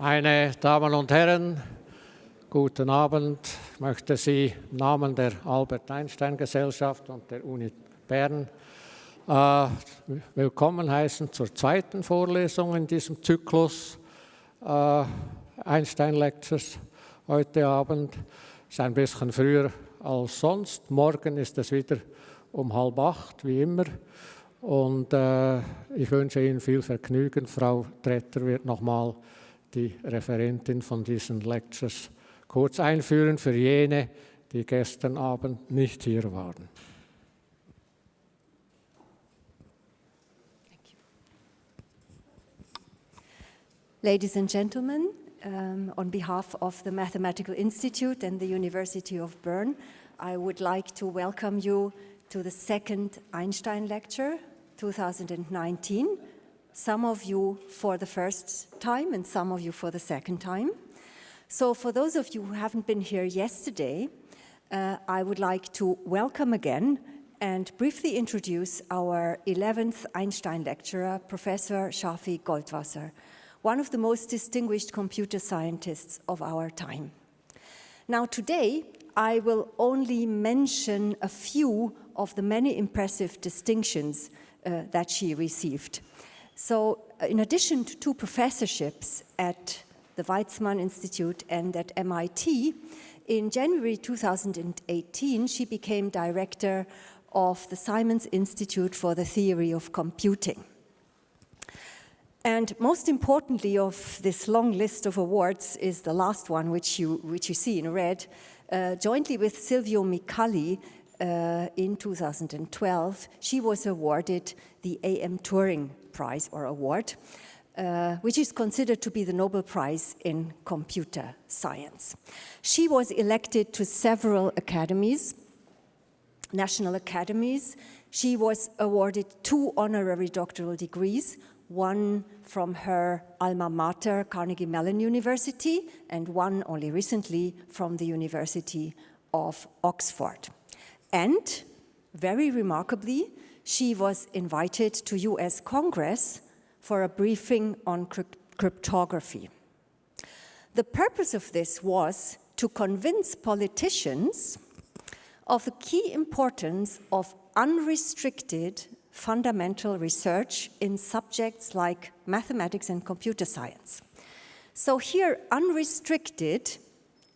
Meine Damen und Herren, guten Abend. Ich möchte Sie im Namen der Albert Einstein Gesellschaft und der Uni Bern äh, willkommen heißen zur zweiten Vorlesung in diesem Zyklus äh, Einstein Lectures heute Abend. Es ist ein bisschen früher als sonst. Morgen ist es wieder um halb acht, wie immer. Und äh, ich wünsche Ihnen viel Vergnügen. Frau Tretter wird nochmal die Referentin von diesen Lectures kurz einführen für jene, die gestern Abend nicht hier waren. Ladies and gentlemen, um, on behalf of the Mathematical Institute and the University of Bern, I would like to welcome you to the second Einstein lecture 2019 some of you for the first time and some of you for the second time. So for those of you who haven't been here yesterday, uh, I would like to welcome again and briefly introduce our 11th Einstein lecturer, Professor Shafi Goldwasser, one of the most distinguished computer scientists of our time. Now today, I will only mention a few of the many impressive distinctions uh, that she received. So uh, in addition to two professorships at the Weizmann Institute and at MIT, in January 2018, she became director of the Simons Institute for the Theory of Computing. And most importantly of this long list of awards is the last one, which you, which you see in red, uh, jointly with Silvio Micali uh, in 2012, she was awarded the AM Turing Prize or Award, uh, which is considered to be the Nobel Prize in computer science. She was elected to several academies, national academies. She was awarded two honorary doctoral degrees, one from her alma mater, Carnegie Mellon University, and one only recently from the University of Oxford. And very remarkably, she was invited to US Congress for a briefing on cryptography. The purpose of this was to convince politicians of the key importance of unrestricted fundamental research in subjects like mathematics and computer science. So here, unrestricted,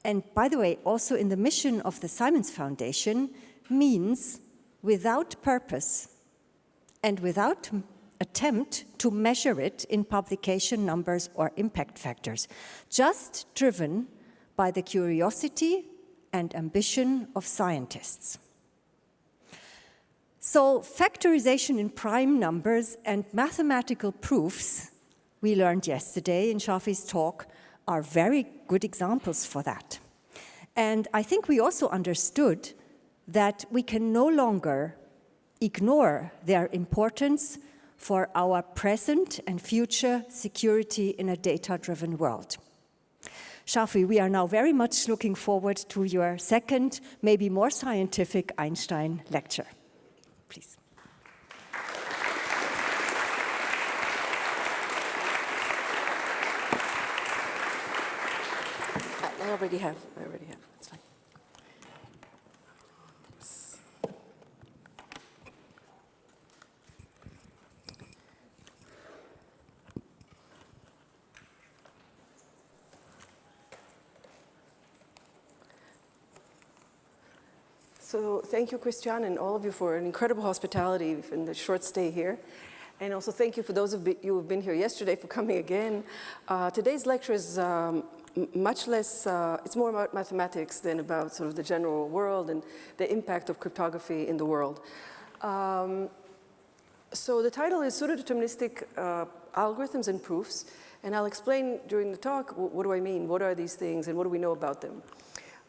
and by the way, also in the mission of the Simons Foundation, means without purpose and without attempt to measure it in publication numbers or impact factors, just driven by the curiosity and ambition of scientists. So factorization in prime numbers and mathematical proofs, we learned yesterday in Shafi's talk, are very good examples for that. And I think we also understood that we can no longer ignore their importance for our present and future security in a data-driven world. Shafi, we are now very much looking forward to your second, maybe more scientific Einstein lecture. Please. I already have, I already have. So thank you, Christian, and all of you for an incredible hospitality in the short stay here. And also thank you for those of you who have been here yesterday for coming again. Uh, today's lecture is um, much less, uh, it's more about mathematics than about sort of the general world and the impact of cryptography in the world. Um, so the title is pseudo-deterministic uh, algorithms and proofs, and I'll explain during the talk what do I mean, what are these things, and what do we know about them.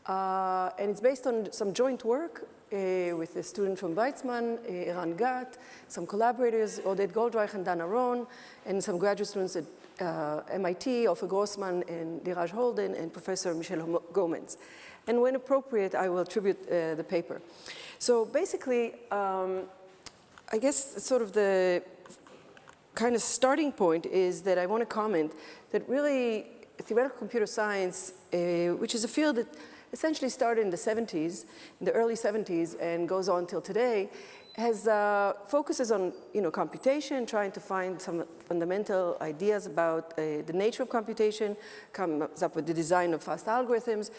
Uh, and it's based on some joint work uh, with a student from Weizmann, uh, Eran Gat, some collaborators, Oded Goldreich and Dana Ron, and some graduate students at uh, MIT, Ofer Grossman and Dhiraj Holden, and Professor Michel Goemans. And when appropriate, I will attribute uh, the paper. So basically, um, I guess sort of the kind of starting point is that I want to comment that really theoretical computer science, uh, which is a field that essentially started in the 70s, in the early 70s, and goes on till today, has uh, focuses on you know computation, trying to find some fundamental ideas about uh, the nature of computation, comes up with the design of fast algorithms,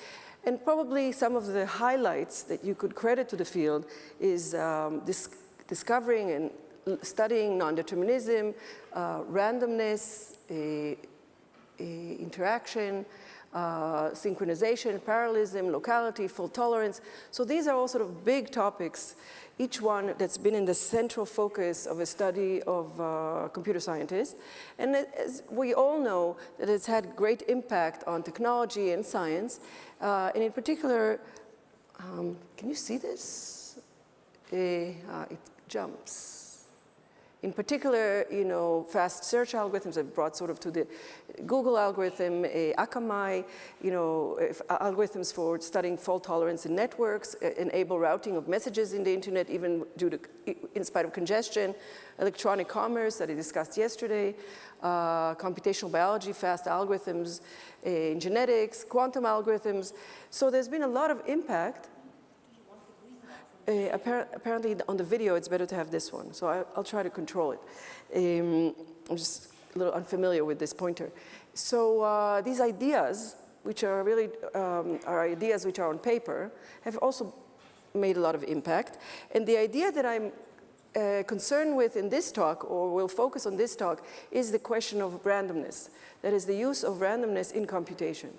and probably some of the highlights that you could credit to the field is um, this discovering and studying non-determinism, uh, randomness, interaction, uh, synchronization, parallelism, locality, fault tolerance. So these are all sort of big topics, each one that's been in the central focus of a study of uh, computer scientists. And as we all know that it's had great impact on technology and science. Uh, and in particular, um, can you see this? Uh, it jumps. In particular, you know, fast search algorithms have brought sort of to the Google algorithm, uh, Akamai, you know, algorithms for studying fault tolerance in networks, uh, enable routing of messages in the internet even due to, in spite of congestion, electronic commerce that I discussed yesterday, uh, computational biology, fast algorithms uh, in genetics, quantum algorithms. So there's been a lot of impact uh, appar apparently on the video it's better to have this one, so I, will try to control it. Um, I'm just a little unfamiliar with this pointer. So uh, these ideas, which are really um, are ideas which are on paper, have also made a lot of impact. And the idea that I'm uh, concerned with in this talk, or will focus on this talk, is the question of randomness. That is the use of randomness in computation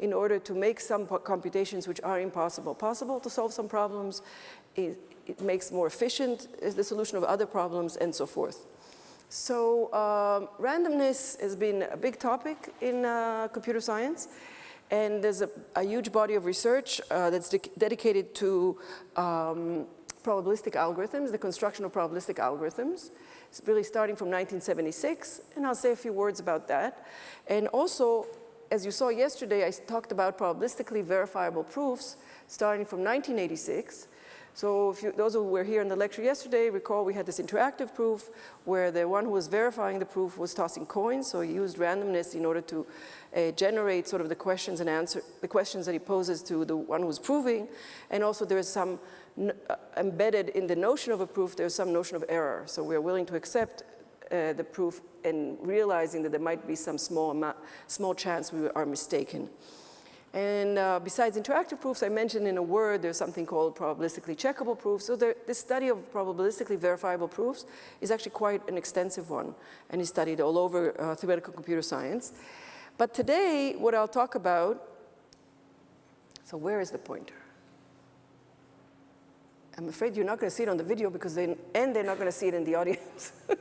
in order to make some computations which are impossible possible to solve some problems it, it makes more efficient the solution of other problems and so forth. So um, randomness has been a big topic in uh, computer science and there's a, a, huge body of research uh, that's de dedicated to um, probabilistic algorithms, the construction of probabilistic algorithms. It's really starting from 1976 and I'll say a few words about that. And also, as you saw yesterday, I talked about probabilistically verifiable proofs starting from 1986 so you, those who were here in the lecture yesterday recall we had this interactive proof where the one who was verifying the proof was tossing coins, so he used randomness in order to uh, generate sort of the questions and answer the questions that he poses to the one who's proving. And also there is some uh, embedded in the notion of a proof, there's some notion of error. So we're willing to accept uh, the proof and realizing that there might be some small, small chance we are mistaken. And uh, besides interactive proofs, I mentioned in a word, there's something called probabilistically checkable proofs. So there, this study of probabilistically verifiable proofs is actually quite an extensive one and is studied all over uh, theoretical computer science. But today, what I'll talk about, so where is the pointer? I'm afraid you're not going to see it on the video because they, and they're not going to see it in the audience.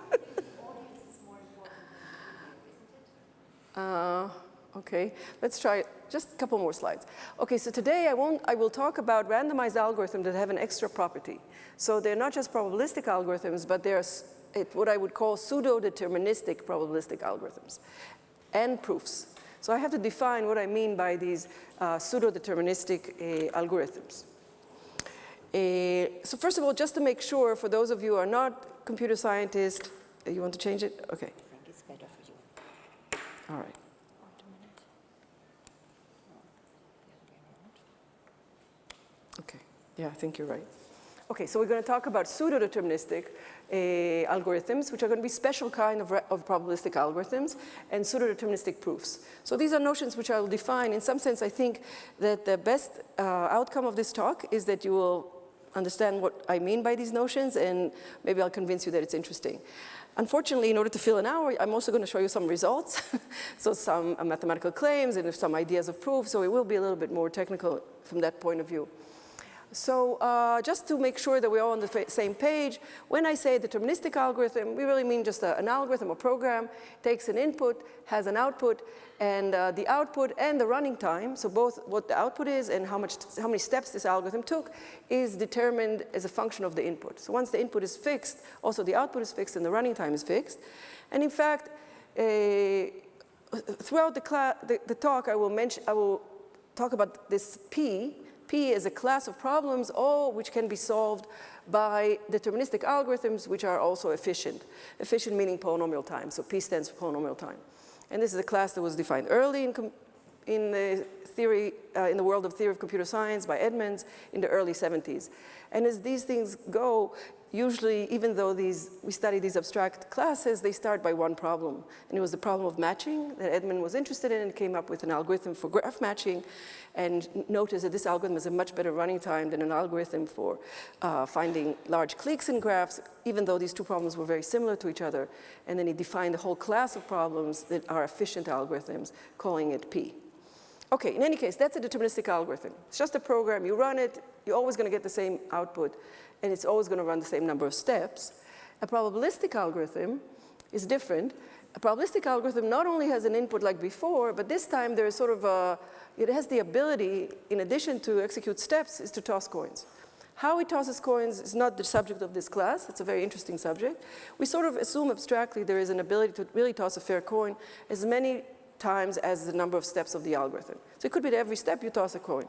uh, okay, let's try it just a couple more slides. Okay, so today I, won't, I will talk about randomized algorithms that have an extra property. So they're not just probabilistic algorithms, but they're what I would call pseudo-deterministic probabilistic algorithms and proofs. So I have to define what I mean by these uh, pseudo-deterministic uh, algorithms. Uh, so first of all, just to make sure, for those of you who are not computer scientists, you want to change it? Okay. I think it's better for you. All right. Yeah, I think you're right. Okay, so we're going to talk about pseudo-deterministic uh, algorithms, which are going to be special kind of, of probabilistic algorithms, and pseudo-deterministic proofs. So these are notions which I'll define. In some sense, I think that the best uh, outcome of this talk is that you will understand what I mean by these notions, and maybe I'll convince you that it's interesting. Unfortunately, in order to fill an hour, I'm also going to show you some results, so some uh, mathematical claims and some ideas of proof, so it will be a little bit more technical from that point of view. So uh, just to make sure that we're all on the same page, when I say deterministic algorithm, we really mean just a, an algorithm, a program, takes an input, has an output, and uh, the output and the running time, so both what the output is and how, much, how many steps this algorithm took, is determined as a function of the input. So once the input is fixed, also the output is fixed and the running time is fixed. And in fact, uh, throughout the, the, the talk, I will, mention, I will talk about this P, P is a class of problems, all which can be solved by deterministic algorithms, which are also efficient. Efficient meaning polynomial time, so P stands for polynomial time. And this is a class that was defined early in, in the theory, uh, in the world of theory of computer science by Edmonds in the early 70s. And as these things go, usually, even though these, we study these abstract classes, they start by one problem. And it was the problem of matching that Edmond was interested in and came up with an algorithm for graph matching and noticed that this algorithm has a much better running time than an algorithm for uh, finding large cliques in graphs, even though these two problems were very similar to each other. And then he defined a whole class of problems that are efficient algorithms, calling it P. Okay, in any case, that's a deterministic algorithm. It's just a program, you run it, you're always gonna get the same output and it's always going to run the same number of steps. A probabilistic algorithm is different. A probabilistic algorithm not only has an input like before, but this time there is sort of a, it has the ability, in addition to execute steps, is to toss coins. How it tosses coins is not the subject of this class. It's a very interesting subject. We sort of assume abstractly there is an ability to really toss a fair coin as many times as the number of steps of the algorithm. So it could be that every step you toss a coin.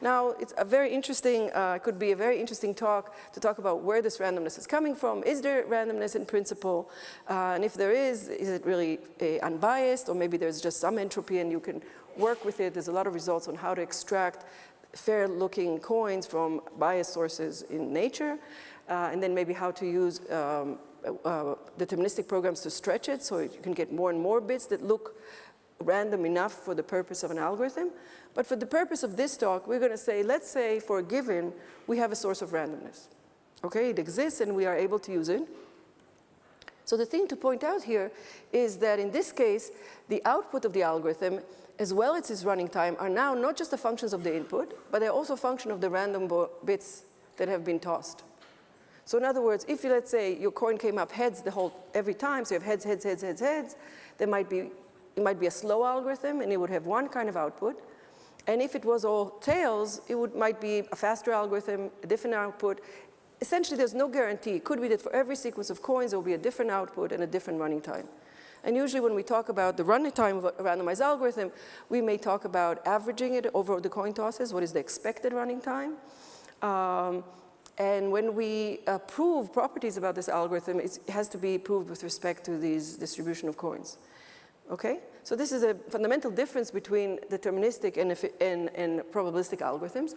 Now, it's a very interesting, uh, could be a very interesting talk to talk about where this randomness is coming from. Is there randomness in principle? Uh, and if there is, is it really uh, unbiased or maybe there's just some entropy and you can work with it. There's a lot of results on how to extract fair looking coins from biased sources in nature. Uh, and then maybe how to use um, uh, deterministic programs to stretch it so you can get more and more bits that look random enough for the purpose of an algorithm. But for the purpose of this talk, we're going to say, let's say for a given, we have a source of randomness. Okay, it exists and we are able to use it. So the thing to point out here is that in this case, the output of the algorithm as well as its running time are now not just the functions of the input, but they're also a function of the random bits that have been tossed. So in other words, if you, let's say your coin came up heads the whole, every time, so you have heads, heads, heads, heads, heads, there might be, it might be a slow algorithm and it would have one kind of output. And if it was all tails, it would, might be a faster algorithm, a different output. Essentially, there's no guarantee. It could be that for every sequence of coins, there will be a different output and a different running time. And usually when we talk about the running time of a randomized algorithm, we may talk about averaging it over the coin tosses. What is the expected running time? Um, and when we uh, prove properties about this algorithm, it has to be proved with respect to these distribution of coins. Okay? So this is a fundamental difference between deterministic and, and, and probabilistic algorithms.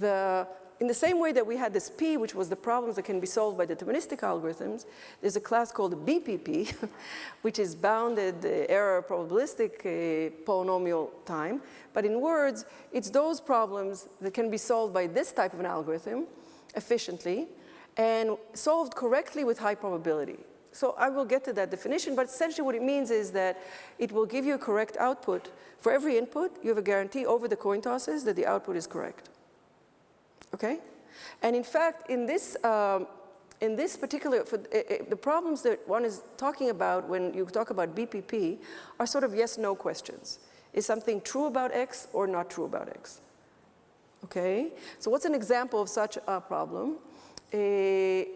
The, in the same way that we had this P, which was the problems that can be solved by deterministic algorithms, there's a class called BPP, which is bounded uh, error probabilistic uh, polynomial time. But in words, it's those problems that can be solved by this type of an algorithm efficiently and solved correctly with high probability. So I will get to that definition, but essentially what it means is that it will give you a correct output. For every input, you have a guarantee over the coin tosses that the output is correct. Okay? And in fact, in this, um, in this particular, for, uh, uh, the problems that one is talking about when you talk about BPP are sort of yes-no questions. Is something true about X or not true about X? Okay? So what's an example of such a problem? Uh,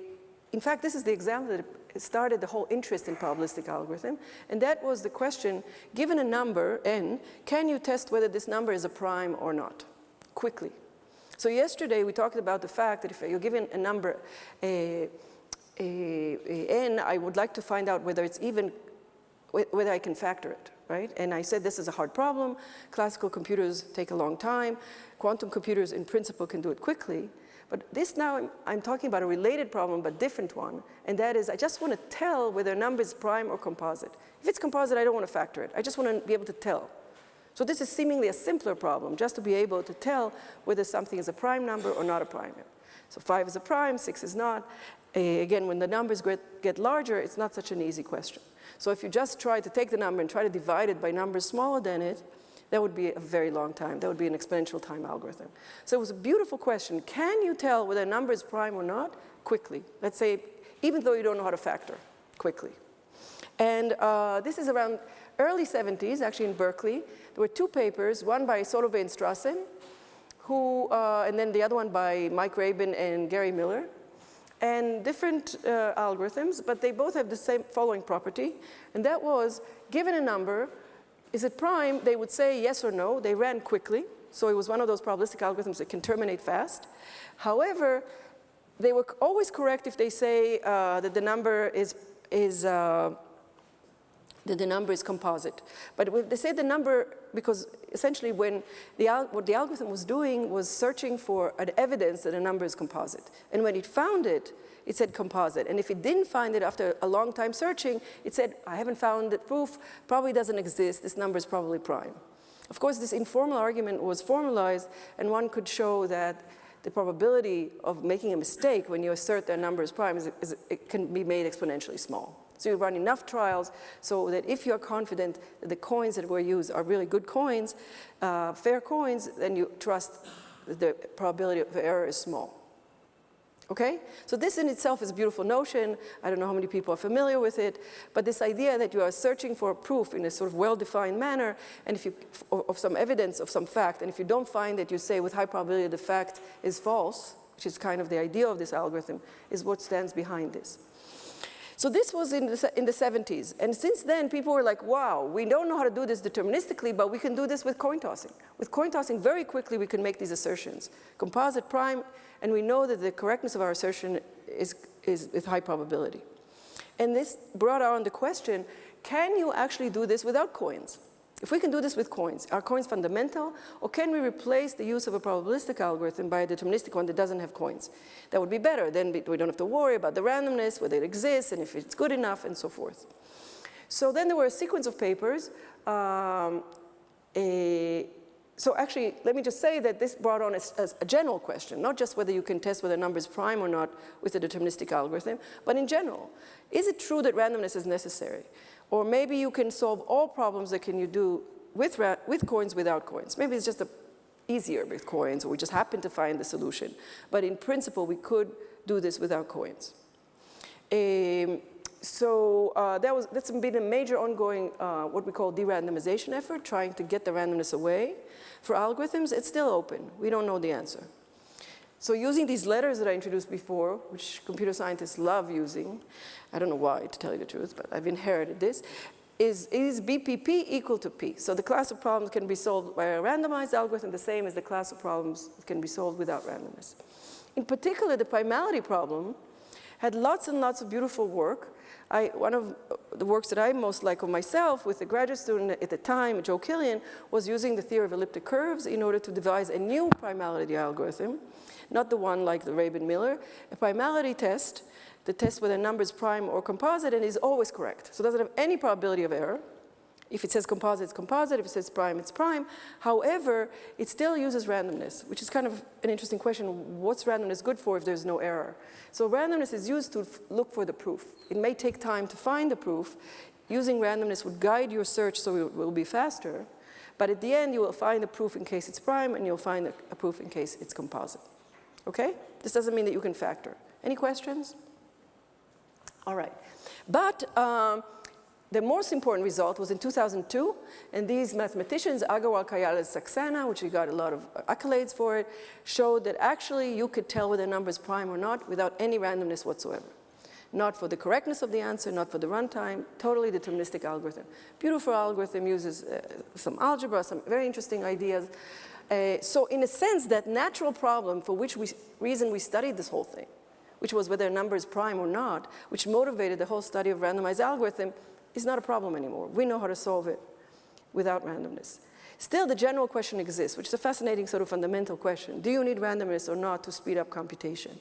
in fact, this is the example that started the whole interest in probabilistic algorithm, and that was the question, given a number, n, can you test whether this number is a prime or not, quickly? So yesterday we talked about the fact that if you're given a number, a, a, a n, I would like to find out whether it's even, whether I can factor it, right? And I said this is a hard problem, classical computers take a long time, quantum computers in principle can do it quickly, but this now, I'm, I'm, talking about a related problem, but different one, and that is I just want to tell whether a number is prime or composite. If it's composite, I don't want to factor it. I just want to be able to tell. So this is seemingly a simpler problem, just to be able to tell whether something is a prime number or not a prime number. So five is a prime, six is not. Uh, again, when the numbers get, get larger, it's not such an easy question. So if you just try to take the number and try to divide it by numbers smaller than it, that would be a very long time. That would be an exponential time algorithm. So it was a beautiful question. Can you tell whether a number is prime or not quickly? Let's say, even though you don't know how to factor, quickly. And uh, this is around early 70s, actually in Berkeley. There were two papers, one by Solovay and Strassen, who, uh, and then the other one by Mike Rabin and Gary Miller. And different uh, algorithms, but they both have the same following property, and that was, given a number, is it prime? They would say yes or no. They ran quickly. So it was one of those probabilistic algorithms that can terminate fast. However, they were always correct if they say uh, that the number is, is uh, that the number is composite. But they say the number because essentially when the, what the algorithm was doing was searching for an evidence that a number is composite. And when it found it, it said composite. And if it didn't find it after a long time searching, it said, I haven't found the proof, probably doesn't exist, this number is probably prime. Of course, this informal argument was formalized, and one could show that the probability of making a mistake when you assert that a number is prime is, is, it can be made exponentially small. So you run enough trials so that if you're confident that the coins that were used are really good coins, uh, fair coins, then you trust the probability of error is small. Okay? So this in itself is a beautiful notion. I don't know how many people are familiar with it, but this idea that you are searching for a proof in a sort of well-defined manner and if you, of some evidence of some fact, and if you don't find it, you say with high probability the fact is false, which is kind of the idea of this algorithm, is what stands behind this. So this was in the, in the 70s. And since then, people were like, wow, we don't know how to do this deterministically, but we can do this with coin tossing. With coin tossing, very quickly, we can make these assertions. Composite prime, and we know that the correctness of our assertion is, is with high probability. And this brought on the question, can you actually do this without coins? If we can do this with coins, are coins fundamental, or can we replace the use of a probabilistic algorithm by a deterministic one that doesn't have coins? That would be better. Then we don't have to worry about the randomness, whether it exists, and if it's good enough, and so forth. So then there were a sequence of papers. Um, a, so actually, let me just say that this brought on a, general question, not just whether you can test whether a number is prime or not with a deterministic algorithm, but in general. Is it true that randomness is necessary? Or maybe you can solve all problems that can you do with, with coins without coins. Maybe it's just a, easier with coins or we just happen to find the solution. But in principle, we could do this without coins. Um, so uh, that was, that's been a major ongoing, uh, what we call de-randomization effort, trying to get the randomness away. For algorithms, it's still open. We don't know the answer. So using these letters that I introduced before, which computer scientists love using, I don't know why, to tell you the truth, but I've inherited this, is, is BPP equal to P? So the class of problems can be solved by a randomized algorithm, the same as the class of problems can be solved without randomness. In particular, the primality problem had lots and lots of beautiful work. I, one of the works that I most like of myself with a graduate student at the time, Joe Kilian, was using the theory of elliptic curves in order to devise a new primality algorithm not the one like the Rabin-Miller. A primality test, the test whether a number is prime or composite and is always correct. So it doesn't have any probability of error. If it says composite, it's composite. If it says prime, it's prime. However, it still uses randomness, which is kind of an interesting question. What's randomness good for if there's no error? So randomness is used to look for the proof. It may take time to find the proof. Using randomness would guide your search so it will be faster. But at the end, you will find a proof in case it's prime, and you'll find a proof in case it's composite. Okay? This doesn't mean that you can factor. Any questions? All right. But um, the most important result was in 2002, and these mathematicians, Agrawal, Kayal, and Saxena, which we got a lot of accolades for it, showed that actually you could tell whether a number is prime or not without any randomness whatsoever. Not for the correctness of the answer, not for the runtime, totally deterministic algorithm. Beautiful algorithm uses uh, some algebra, some very interesting ideas. Uh, so in a sense, that natural problem for which we, reason we studied this whole thing, which was whether a number is prime or not, which motivated the whole study of randomized algorithm, is not a problem anymore. We know how to solve it without randomness. Still, the general question exists, which is a fascinating sort of fundamental question. Do you need randomness or not to speed up computation?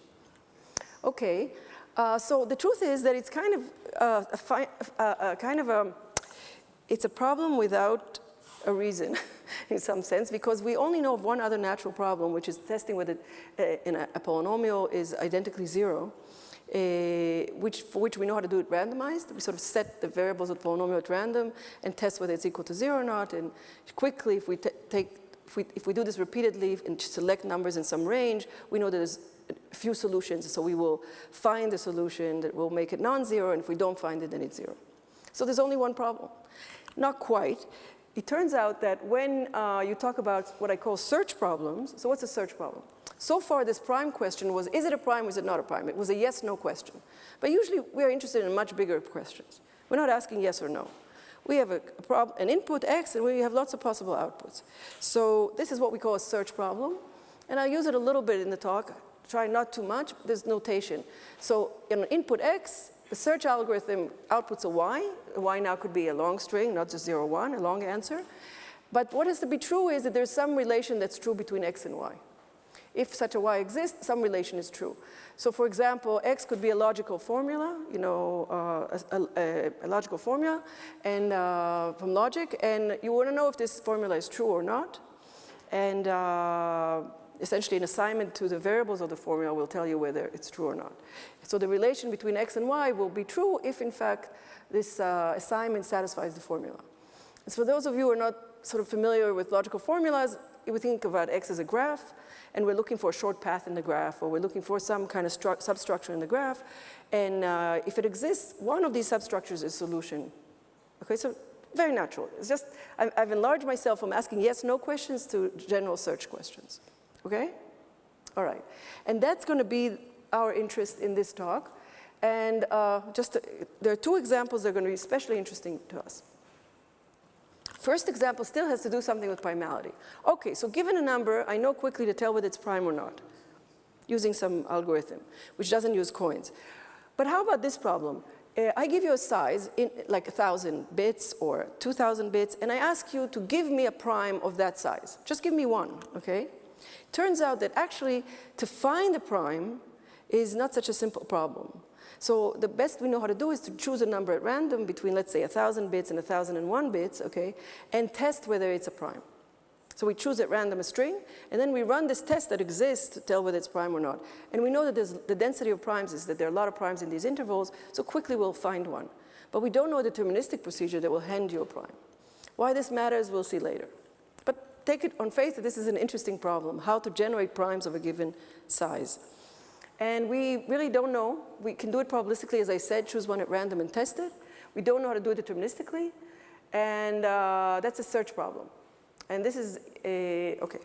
Okay, uh, so the truth is that it's kind of uh, a, uh, uh, kind of a, it's a problem without a reason in some sense because we only know of one other natural problem which is testing whether uh, a, a, polynomial is identically zero uh, which, for which we know how to do it randomized. We sort of set the variables of the polynomial at random and test whether it's equal to zero or not and quickly if we take if we, if we do this repeatedly and select numbers in some range, we know there's a few solutions, so we will find the solution that will make it non-zero, and if we don't find it, then it's zero. So there's only one problem. Not quite, it turns out that when uh, you talk about what I call search problems, so what's a search problem? So far, this prime question was, is it a prime is it not a prime? It was a yes-no question. But usually, we're interested in much bigger questions. We're not asking yes or no. We have a, a an input X, and we have lots of possible outputs. So this is what we call a search problem. And I'll use it a little bit in the talk. Try not too much. There's notation. So in input X, The search algorithm outputs a y. A y now could be a long string, not just 0, 1, a long answer. But what has to be true is that there's some relation that's true between x and y. If such a y exists, some relation is true. So for example, x could be a logical formula, you know, uh, a, a, a, logical formula and uh, from logic, and you want to know if this formula is true or not. And uh, essentially an assignment to the variables of the formula will tell you whether it's true or not. So the relation between x and y will be true if in fact this uh, assignment satisfies the formula. And so for those of you who are not sort of familiar with logical formulas, we think about x as a graph, and we're looking for a short path in the graph, or we're looking for some kind of substructure in the graph, and uh, if it exists, one of these substructures is solution. Okay, so very natural. It's just, I've enlarged myself from asking yes, no questions to general search questions. Okay? All right. And that's going to be our interest in this talk. And uh, just, there are two examples that are going to be especially interesting to us. First example still has to do something with primality. Okay, so given a number, I know quickly to tell whether it's prime or not, using some algorithm, which doesn't use coins. But how about this problem? Uh, I give you a size, in, like 1,000 bits or 2,000 bits, and I ask you to give me a prime of that size. Just give me one, okay? Turns out that actually to find a prime is not such a simple problem. So the best we know how to do is to choose a number at random between, let's say, 1,000 bits and 1,001 bits, okay, and test whether it's a prime. So we choose at random a string, and then we run this test that exists to tell whether it's prime or not. And we know that the density of primes is that there are a lot of primes in these intervals, so quickly we'll find one. But we don't know a deterministic procedure that will hand you a prime. Why this matters, we'll see later. Take it on faith that this is an interesting problem, how to generate primes of a given size. And we really don't know. We can do it probabilistically, as I said, choose one at random and test it. We don't know how to do it deterministically. And uh, that's a search problem. And this is a, okay.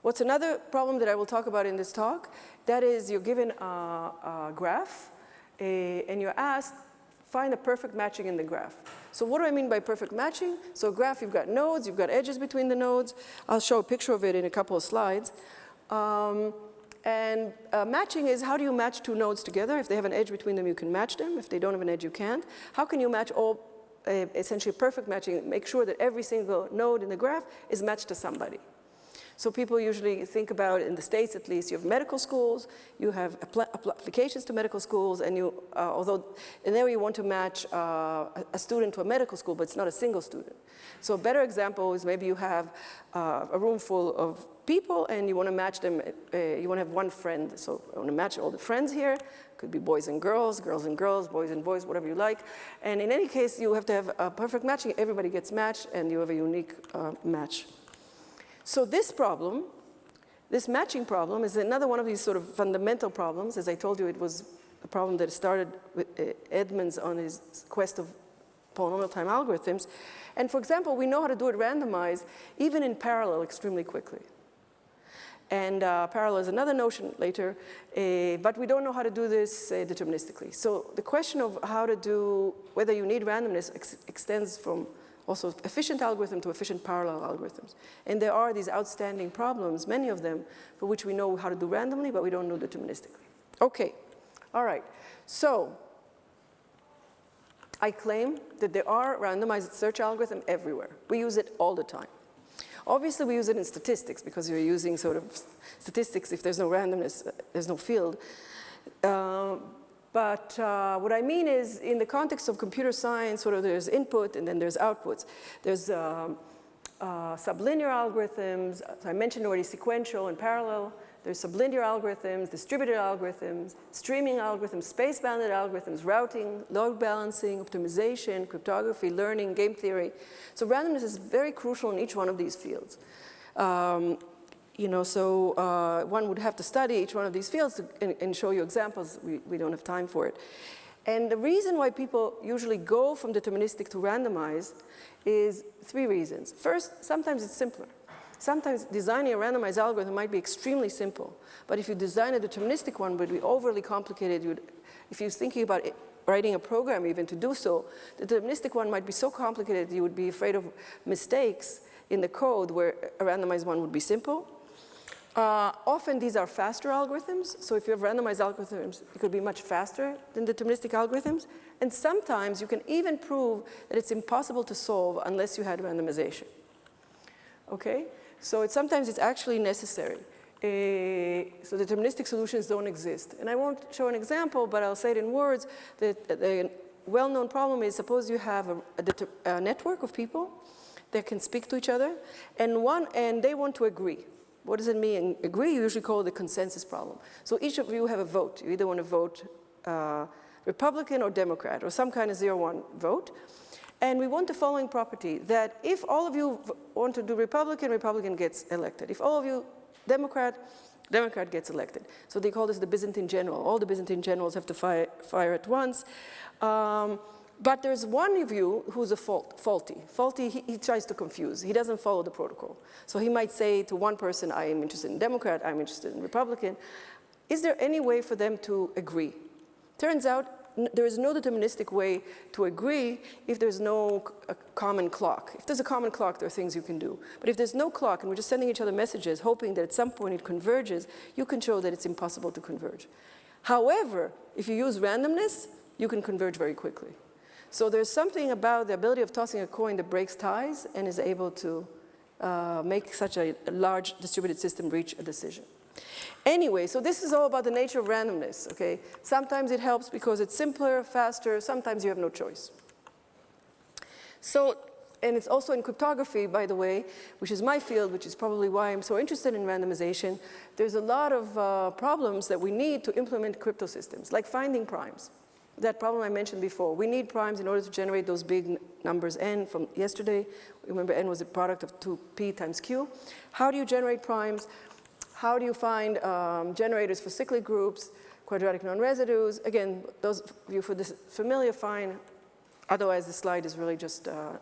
What's another problem that I will talk about in this talk? That is you're given a, a graph a, and you're asked, find a perfect matching in the graph. So what do I mean by perfect matching? So graph, you've got nodes, you've got edges between the nodes. I'll show a picture of it in a couple of slides. Um, and uh, matching is how do you match two nodes together? If they have an edge between them, you can match them. If they don't have an edge, you can't. How can you match all, uh, essentially perfect matching, make sure that every single node in the graph is matched to somebody? So people usually think about, in the States at least, you have medical schools, you have applications to medical schools, and you, uh, although, and there you want to match uh, a student to a medical school, but it's not a single student. So a better example is maybe you have uh, a room full of people and you want to match them, uh, you want to have one friend. So I want to match all the friends here. Could be boys and girls, girls and girls, boys and boys, whatever you like. And in any case, you have to have a perfect matching. Everybody gets matched and you have a unique uh, match. So this problem, this matching problem is another one of these sort of fundamental problems. As I told you, it was a problem that started with uh, Edmonds on his quest of polynomial time algorithms. And for example, we know how to do it randomized, even in parallel extremely quickly. And uh, parallel is another notion later, uh, but we don't know how to do this uh, deterministically. So the question of how to do, whether you need randomness ex extends from also efficient algorithm to efficient parallel algorithms. And there are these outstanding problems, many of them, for which we know how to do randomly, but we don't know deterministically. Okay, all right. So I claim that there are randomized search algorithms everywhere. We use it all the time. Obviously, we use it in statistics because you're using sort of statistics. If there's no randomness, there's no field. Uh, but uh, what I mean is, in the context of computer science, sort of there's input and then there's outputs. There's um, uh, sublinear algorithms. I mentioned already sequential and parallel. There's sublinear algorithms, distributed algorithms, streaming algorithms, space-bounded algorithms, routing, load balancing, optimization, cryptography, learning, game theory. So randomness is very crucial in each one of these fields. Um, you know, so uh, one would have to study each one of these fields to, and, and, show you examples. We, we don't have time for it. And the reason why people usually go from deterministic to randomized is three reasons. First, sometimes it's simpler. Sometimes designing a randomized algorithm might be extremely simple, but if you design a deterministic one, it would be overly complicated. You'd, if you're thinking about it, writing a program even to do so, the deterministic one might be so complicated you would be afraid of mistakes in the code where a randomized one would be simple. Uh, often these are faster algorithms, so if you have randomized algorithms, it could be much faster than deterministic algorithms. And sometimes you can even prove that it's impossible to solve unless you had randomization. Okay? So it's, sometimes it's actually necessary. Uh, so deterministic solutions don't exist. And I won't show an example, but I'll say it in words. That the well-known problem is suppose you have a, a, a network of people that can speak to each other, and, one, and they want to agree. What does it mean? Agree, you usually call it the consensus problem. So each of you have a vote. You either want to vote uh, Republican or Democrat, or some kind of zero-one vote. And we want the following property, that if all of you want to do Republican, Republican gets elected. If all of you Democrat, Democrat gets elected. So they call this the Byzantine general. All the Byzantine generals have to fire, fire at once. Um, but there's one of you who's a fault, faulty. Faulty, he, he, tries to confuse. He doesn't follow the protocol. So he might say to one person, I am interested in Democrat, I'm interested in Republican. Is there any way for them to agree? Turns out there is no deterministic way to agree if there's no common clock. If there's a common clock, there are things you can do. But if there's no clock and we're just sending each other messages, hoping that at some point it converges, you can show that it's impossible to converge. However, if you use randomness, you can converge very quickly. So there's something about the ability of tossing a coin that breaks ties and is able to uh, make such a large distributed system reach a decision. Anyway, so this is all about the nature of randomness, okay? Sometimes it helps because it's simpler, faster, sometimes you have no choice. So, and it's also in cryptography, by the way, which is my field, which is probably why I'm so interested in randomization. There's a lot of uh, problems that we need to implement crypto systems, like finding primes. That problem I mentioned before. We need primes in order to generate those big numbers n from yesterday. Remember, n was a product of 2p times q. How do you generate primes? How do you find um, generators for cyclic groups, quadratic non-residues? Again, those of you for this familiar, fine. Otherwise, the slide is really just uh,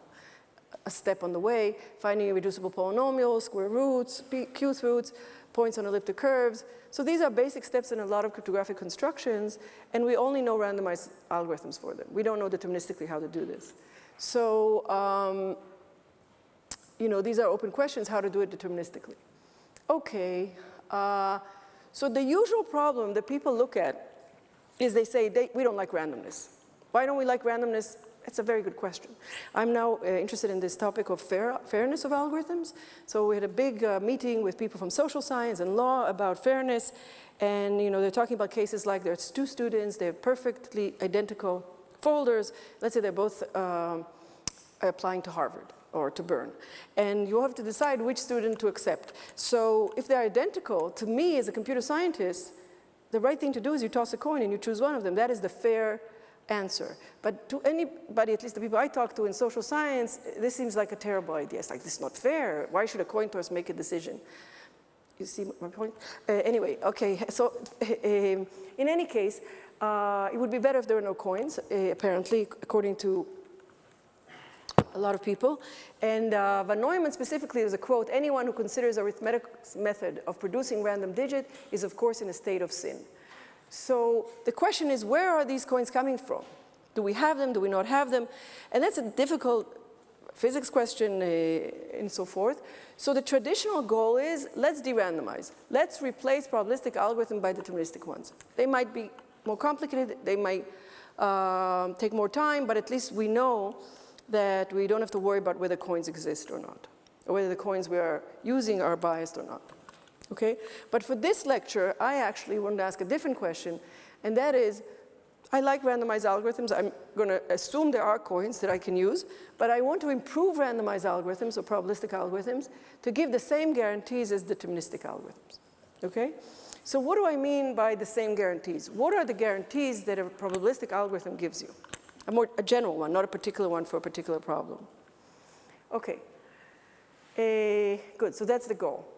a step on the way. Finding irreducible polynomials, square roots, Q roots, points on elliptic curves. So these are basic steps in a lot of cryptographic constructions, and we only know randomized algorithms for them. We don't know deterministically how to do this. So, um, you know, these are open questions, how to do it deterministically. Okay, uh, so the usual problem that people look at is they say, they, we don't like randomness. Why don't we like randomness? It's a very good question. I'm now uh, interested in this topic of fair, fairness of algorithms. So we had a big uh, meeting with people from social science and law about fairness. And you know, they're talking about cases like there's two students, they have perfectly identical folders. Let's say they're both um, applying to Harvard or to Bern. And you have to decide which student to accept. So if they're identical, to me as a computer scientist, the right thing to do is you toss a coin and you choose one of them. That is the fair answer. But to anybody, at least the people I talk to in social science, this seems like a terrible idea. It's like, this is not fair. Why should a coin toss make a decision? You see my point? Uh, anyway, okay, so uh, in any case, uh, it would be better if there were no coins, uh, apparently, according to a lot of people. And uh, Von Neumann specifically, there's a quote, anyone who considers arithmetic method of producing random digit is of course in a state of sin. So the question is, where are these coins coming from? Do we have them, do we not have them? And that's a difficult physics question uh, and so forth. So the traditional goal is, let's de-randomize. Let's replace probabilistic algorithm by deterministic ones. They might be more complicated, they might uh, take more time, but at least we know that we don't have to worry about whether coins exist or not, or whether the coins we are using are biased or not. Okay? But for this lecture, I actually want to ask a different question, and that is, I like randomized algorithms. I'm going to assume there are coins that I can use, but I want to improve randomized algorithms or probabilistic algorithms to give the same guarantees as deterministic algorithms. Okay? So what do I mean by the same guarantees? What are the guarantees that a probabilistic algorithm gives you? a more a general one, not a particular one for a particular problem. Okay, uh, good, so that's the goal.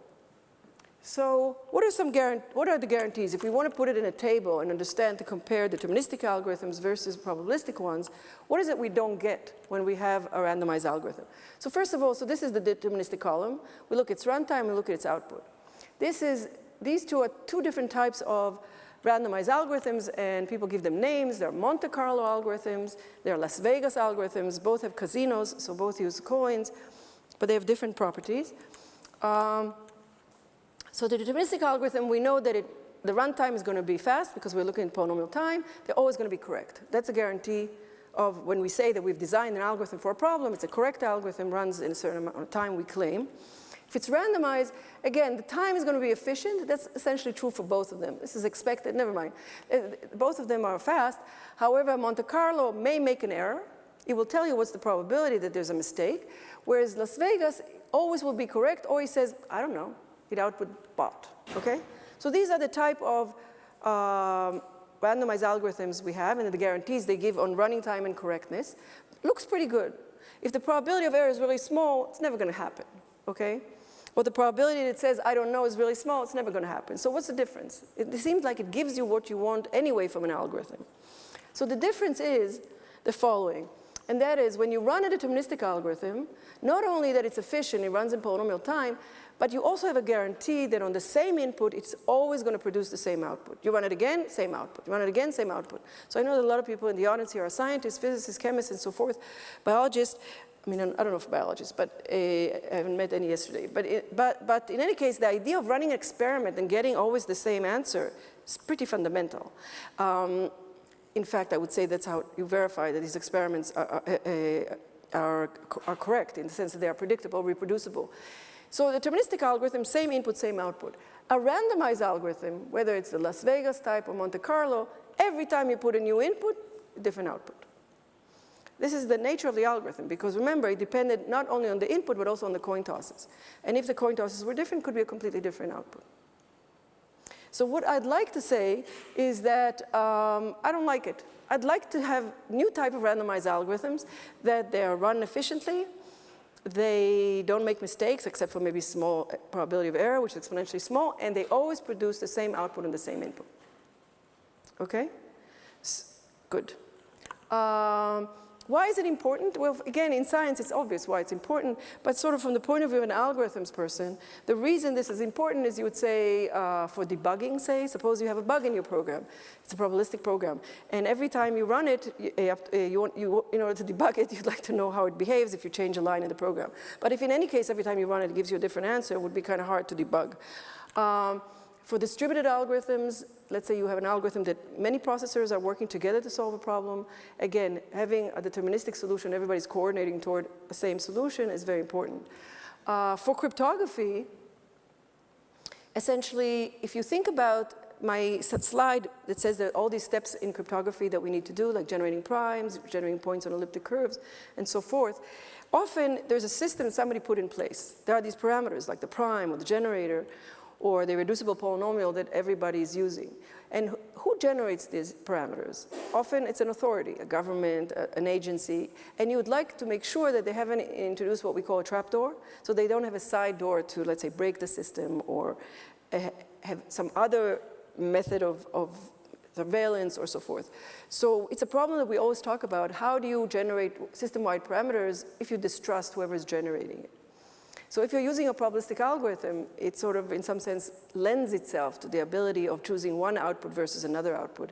So what are, some what are the guarantees? If we want to put it in a table and understand to compare deterministic algorithms versus probabilistic ones, what is it we don't get when we have a randomized algorithm? So first of all, so this is the deterministic column. We look at its runtime, we look at its output. This is, these two are two different types of randomized algorithms and people give them names. There are Monte Carlo algorithms, there are Las Vegas algorithms, both have casinos, so both use coins, but they have different properties. Um, So the deterministic algorithm, we know that it, the runtime is going to be fast because we're looking at polynomial time. They're always going to be correct. That's a guarantee of when we say that we've designed an algorithm for a problem, it's a correct algorithm, runs in a certain amount of time, we claim. If it's randomized, again, the time is going to be efficient. That's essentially true for both of them. This is expected, never mind. Uh, both of them are fast. However, Monte Carlo may make an error. It will tell you what's the probability that there's a mistake, whereas Las Vegas always will be correct, or he says, I don't know, it output bot, okay? So these are the type of um, randomized algorithms we have and the guarantees they give on running time and correctness. Looks pretty good. If the probability of error is really small, it's never going to happen, okay? Or the probability that says, I don't know, is really small, it's never going to happen. So what's the difference? It seems like it gives you what you want anyway from an algorithm. So the difference is the following. And that is when you run a deterministic algorithm, not only that it's efficient, it runs in polynomial time, but you also have a guarantee that on the same input, it's always going to produce the same output. You run it again, same output. You run it again, same output. So I know that a lot of people in the audience here are scientists, physicists, chemists, and so forth, biologists. I mean, I don't know if biologists, but uh, I haven't met any yesterday. But, it, but, but in any case, the idea of running an experiment and getting always the same answer is pretty fundamental. Um, in fact, I would say that's how you verify that these experiments are, are, uh, are, are correct in the sense that they are predictable, reproducible. So deterministic algorithm, same input, same output. A randomized algorithm, whether it's the Las Vegas type or Monte Carlo, every time you put a new input, different output. This is the nature of the algorithm because remember, it depended not only on the input but also on the coin tosses. And if the coin tosses were different, could be a completely different output. So what I'd like to say is that um, I don't like it. I'd like to have new type of randomized algorithms that they are run efficiently, they don't make mistakes except for maybe small probability of error, which is exponentially small, and they always produce the same output and the same input. Okay? S good. Um, why is it important? Well, again, in science, it's obvious why it's important, but sort of from the point of view of an algorithms person, the reason this is important is you would say uh, for debugging, say, suppose you have a bug in your program. It's a probabilistic program. And every time you run it, you, you want, you, in order to debug it, you'd like to know how it behaves if you change a line in the program. But if in any case, every time you run it, it gives you a different answer, it would be kind of hard to debug. Um, for distributed algorithms, let's say you have an algorithm that many processors are working together to solve a problem. Again, having a deterministic solution, everybody's coordinating toward the same solution is very important. Uh, for cryptography, essentially, if you think about my slide that says that all these steps in cryptography that we need to do, like generating primes, generating points on elliptic curves, and so forth, often there's a system somebody put in place. There are these parameters, like the prime or the generator, or the reducible polynomial that everybody is using. And who generates these parameters? Often it's an authority, a government, a, an agency, and you would like to make sure that they haven't introduced what we call a trapdoor, so they don't have a side door to, let's say, break the system or uh, have some other method of, of surveillance or so forth. So it's a problem that we always talk about. How do you generate system-wide parameters if you distrust whoever is generating it? So if you're using a probabilistic algorithm, it sort of, in some sense, lends itself to the ability of choosing one output versus another output,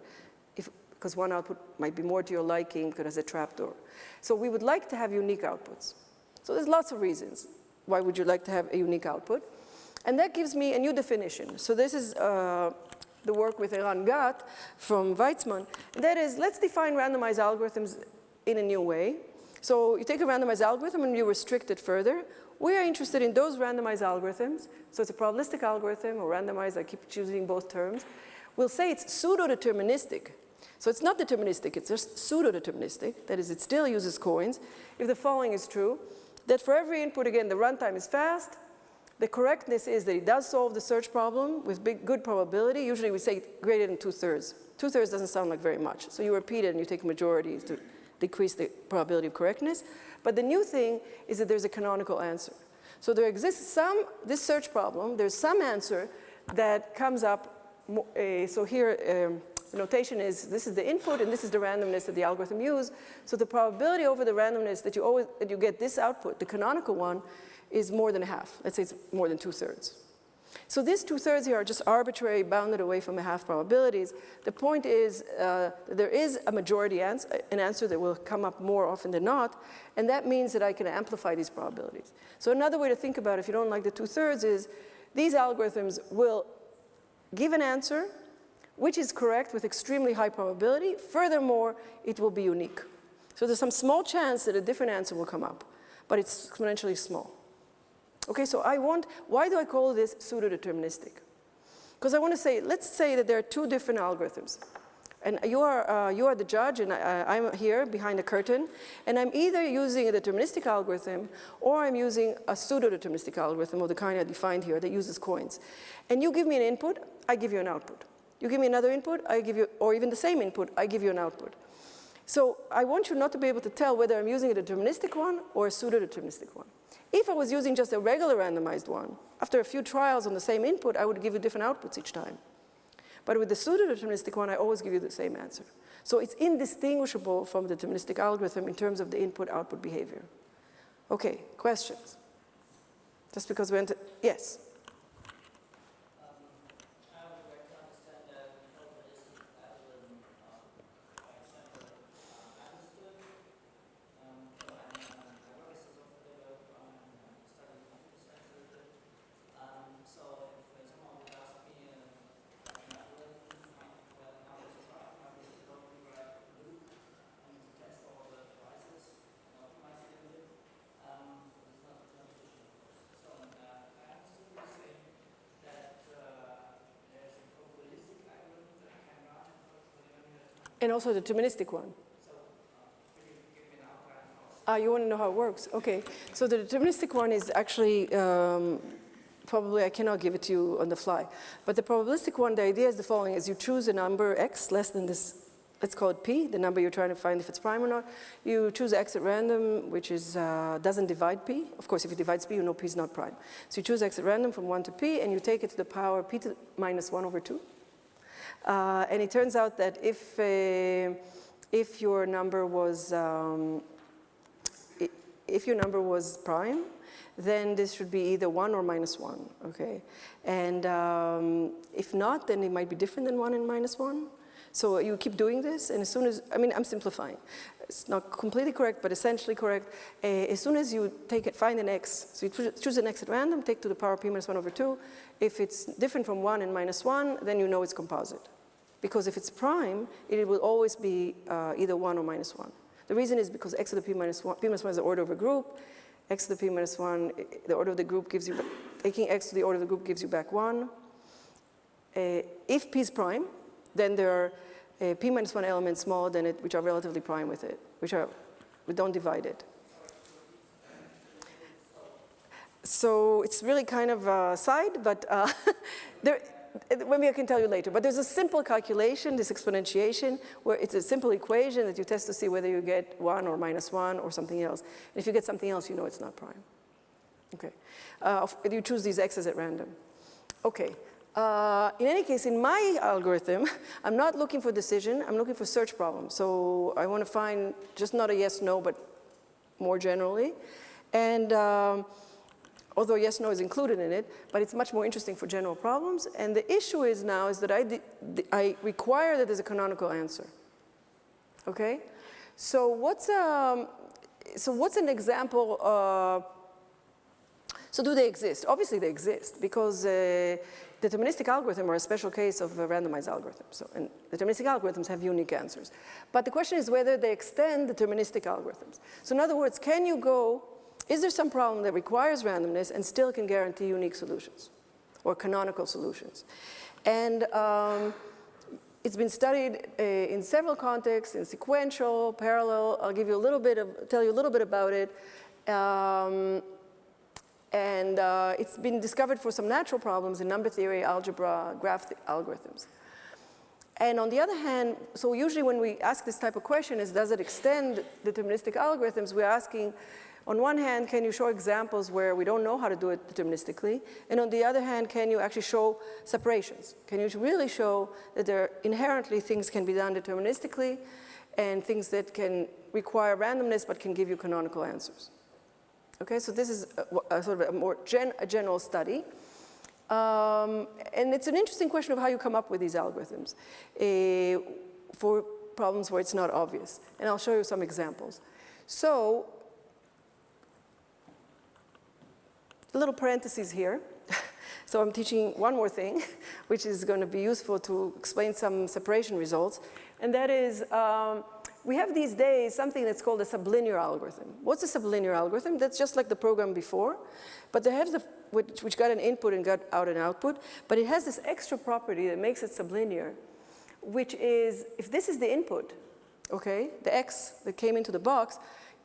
if, because one output might be more to your liking it has a trapdoor. So we would like to have unique outputs. So there's lots of reasons why would you like to have a unique output. And that gives me a new definition. So this is uh, the work with Eran Gat from Weizmann. That is, let's define randomized algorithms in a new way. So you take a randomized algorithm and you restrict it further. We are interested in those randomized algorithms. So it's a probabilistic algorithm or randomized, I keep choosing both terms. We'll say it's pseudo-deterministic. So it's not deterministic, it's just pseudo-deterministic. That is, it still uses coins. If the following is true, that for every input, again, the runtime is fast. The correctness is that it does solve the search problem with big, good probability. Usually we say greater than two-thirds. Two-thirds doesn't sound like very much. So you repeat it and you take majorities to decrease the probability of correctness. But the new thing is that there's a canonical answer. So there exists some, this search problem, there's some answer that comes up, uh, so here um, the notation is this is the input and this is the randomness that the algorithm used. So the probability over the randomness that you always, that you get this output, the canonical one, is more than half. Let's say it's more than two thirds. So these two-thirds here are just arbitrary, bounded away from the half probabilities. The point is uh, there is a majority answer, an answer that will come up more often than not, and that means that I can amplify these probabilities. So another way to think about it, if you don't like the two-thirds, is these algorithms will give an answer which is correct with extremely high probability. Furthermore, it will be unique. So there's some small chance that a different answer will come up, but it's exponentially small. Okay, so I want, why do I call this pseudo-deterministic? Because I want to say, let's say that there are two different algorithms. And you are, uh, you are the judge, and I, am here behind a curtain, and I'm either using a deterministic algorithm or I'm using a pseudo-deterministic algorithm of the kind I defined here that uses coins. And you give me an input, I give you an output. You give me another input, I give you, or even the same input, I give you an output. So I want you not to be able to tell whether I'm using a deterministic one or a pseudo-deterministic one. If I was using just a regular randomized one, after a few trials on the same input, I would give you different outputs each time. But with the pseudo-deterministic one, I always give you the same answer. So it's indistinguishable from the deterministic algorithm in terms of the input-output behavior. Okay, questions? Just because we entered, yes? And also the deterministic one. Ah, you want to know how it works? Okay. So the deterministic one is actually, um, probably I cannot give it to you on the fly. But the probabilistic one, the idea is the following, is you choose a number x less than this, let's call it p, the number you're trying to find if it's prime or not. You choose x at random, which is, uh, doesn't divide p. Of course, if it divides p, you know p is not prime. So you choose x at random from 1 to p, and you take it to the power p to minus 1 over 2. Uh, and it turns out that if, uh, if your number was, um, if your number was prime, then this should be either one or minus one, okay? And um, if not, then it might be different than one and minus one. So you keep doing this, and as soon as, I mean, I'm simplifying. It's not completely correct, but essentially correct. Uh, as soon as you take it, find an x, so you choose an x at random, take to the power p minus one over two. If it's different from one and minus one, then you know it's composite. Because if it's prime, it will always be uh, either 1 or minus 1. The reason is because x to the p minus 1, p minus 1 is the order of a group. x to the p minus 1, the order of the group gives you, taking x to the order of the group gives you back 1. Uh, if p is prime, then there are uh, p minus 1 elements smaller than it, which are relatively prime with it, which are, we don't divide it. So it's really kind of a side, but uh, there, maybe I can tell you later, but there's a simple calculation, this exponentiation, where it's a simple equation that you test to see whether you get one or minus one or something else. And if you get something else, you know it's not prime. Okay, uh, you choose these x's at random. Okay, uh, in any case, in my algorithm, I'm not looking for decision, I'm looking for search problems. So I want to find just not a yes, no, but more generally. And um, although yes, no is included in it, but it's much more interesting for general problems. And the issue is now is that I, I require that there's a canonical answer. Okay? So what's, um, so what's an example? Uh, so do they exist? Obviously they exist because uh, deterministic algorithms are a special case of a randomized algorithm. So, and deterministic algorithms have unique answers. But the question is whether they extend deterministic algorithms. So in other words, can you go is there some problem that requires randomness and still can guarantee unique solutions or canonical solutions? And um, it's been studied uh, in several contexts, in sequential, parallel. I'll give you a little bit of, tell you a little bit about it. Um, and uh, it's been discovered for some natural problems in number theory, algebra, graph algorithms. And on the other hand, so usually when we ask this type of question is does it extend deterministic algorithms, we're asking on one hand, can you show examples where we don't know how to do it deterministically? And on the other hand, can you actually show separations? Can you really show that there are inherently things can be done deterministically and things that can require randomness but can give you canonical answers? Okay, so this is a, a sort of a more gen, a general study. Um, and it's an interesting question of how you come up with these algorithms uh, for problems where it's not obvious. And I'll show you some examples. So little parentheses here. So I'm teaching one more thing, which is going to be useful to explain some separation results. And that is, um, we have these days something that's called a sublinear algorithm. What's a sublinear algorithm? That's just like the program before, but they have the, which, which got an input and got out an output, but it has this extra property that makes it sublinear, which is, if this is the input, okay, the X that came into the box,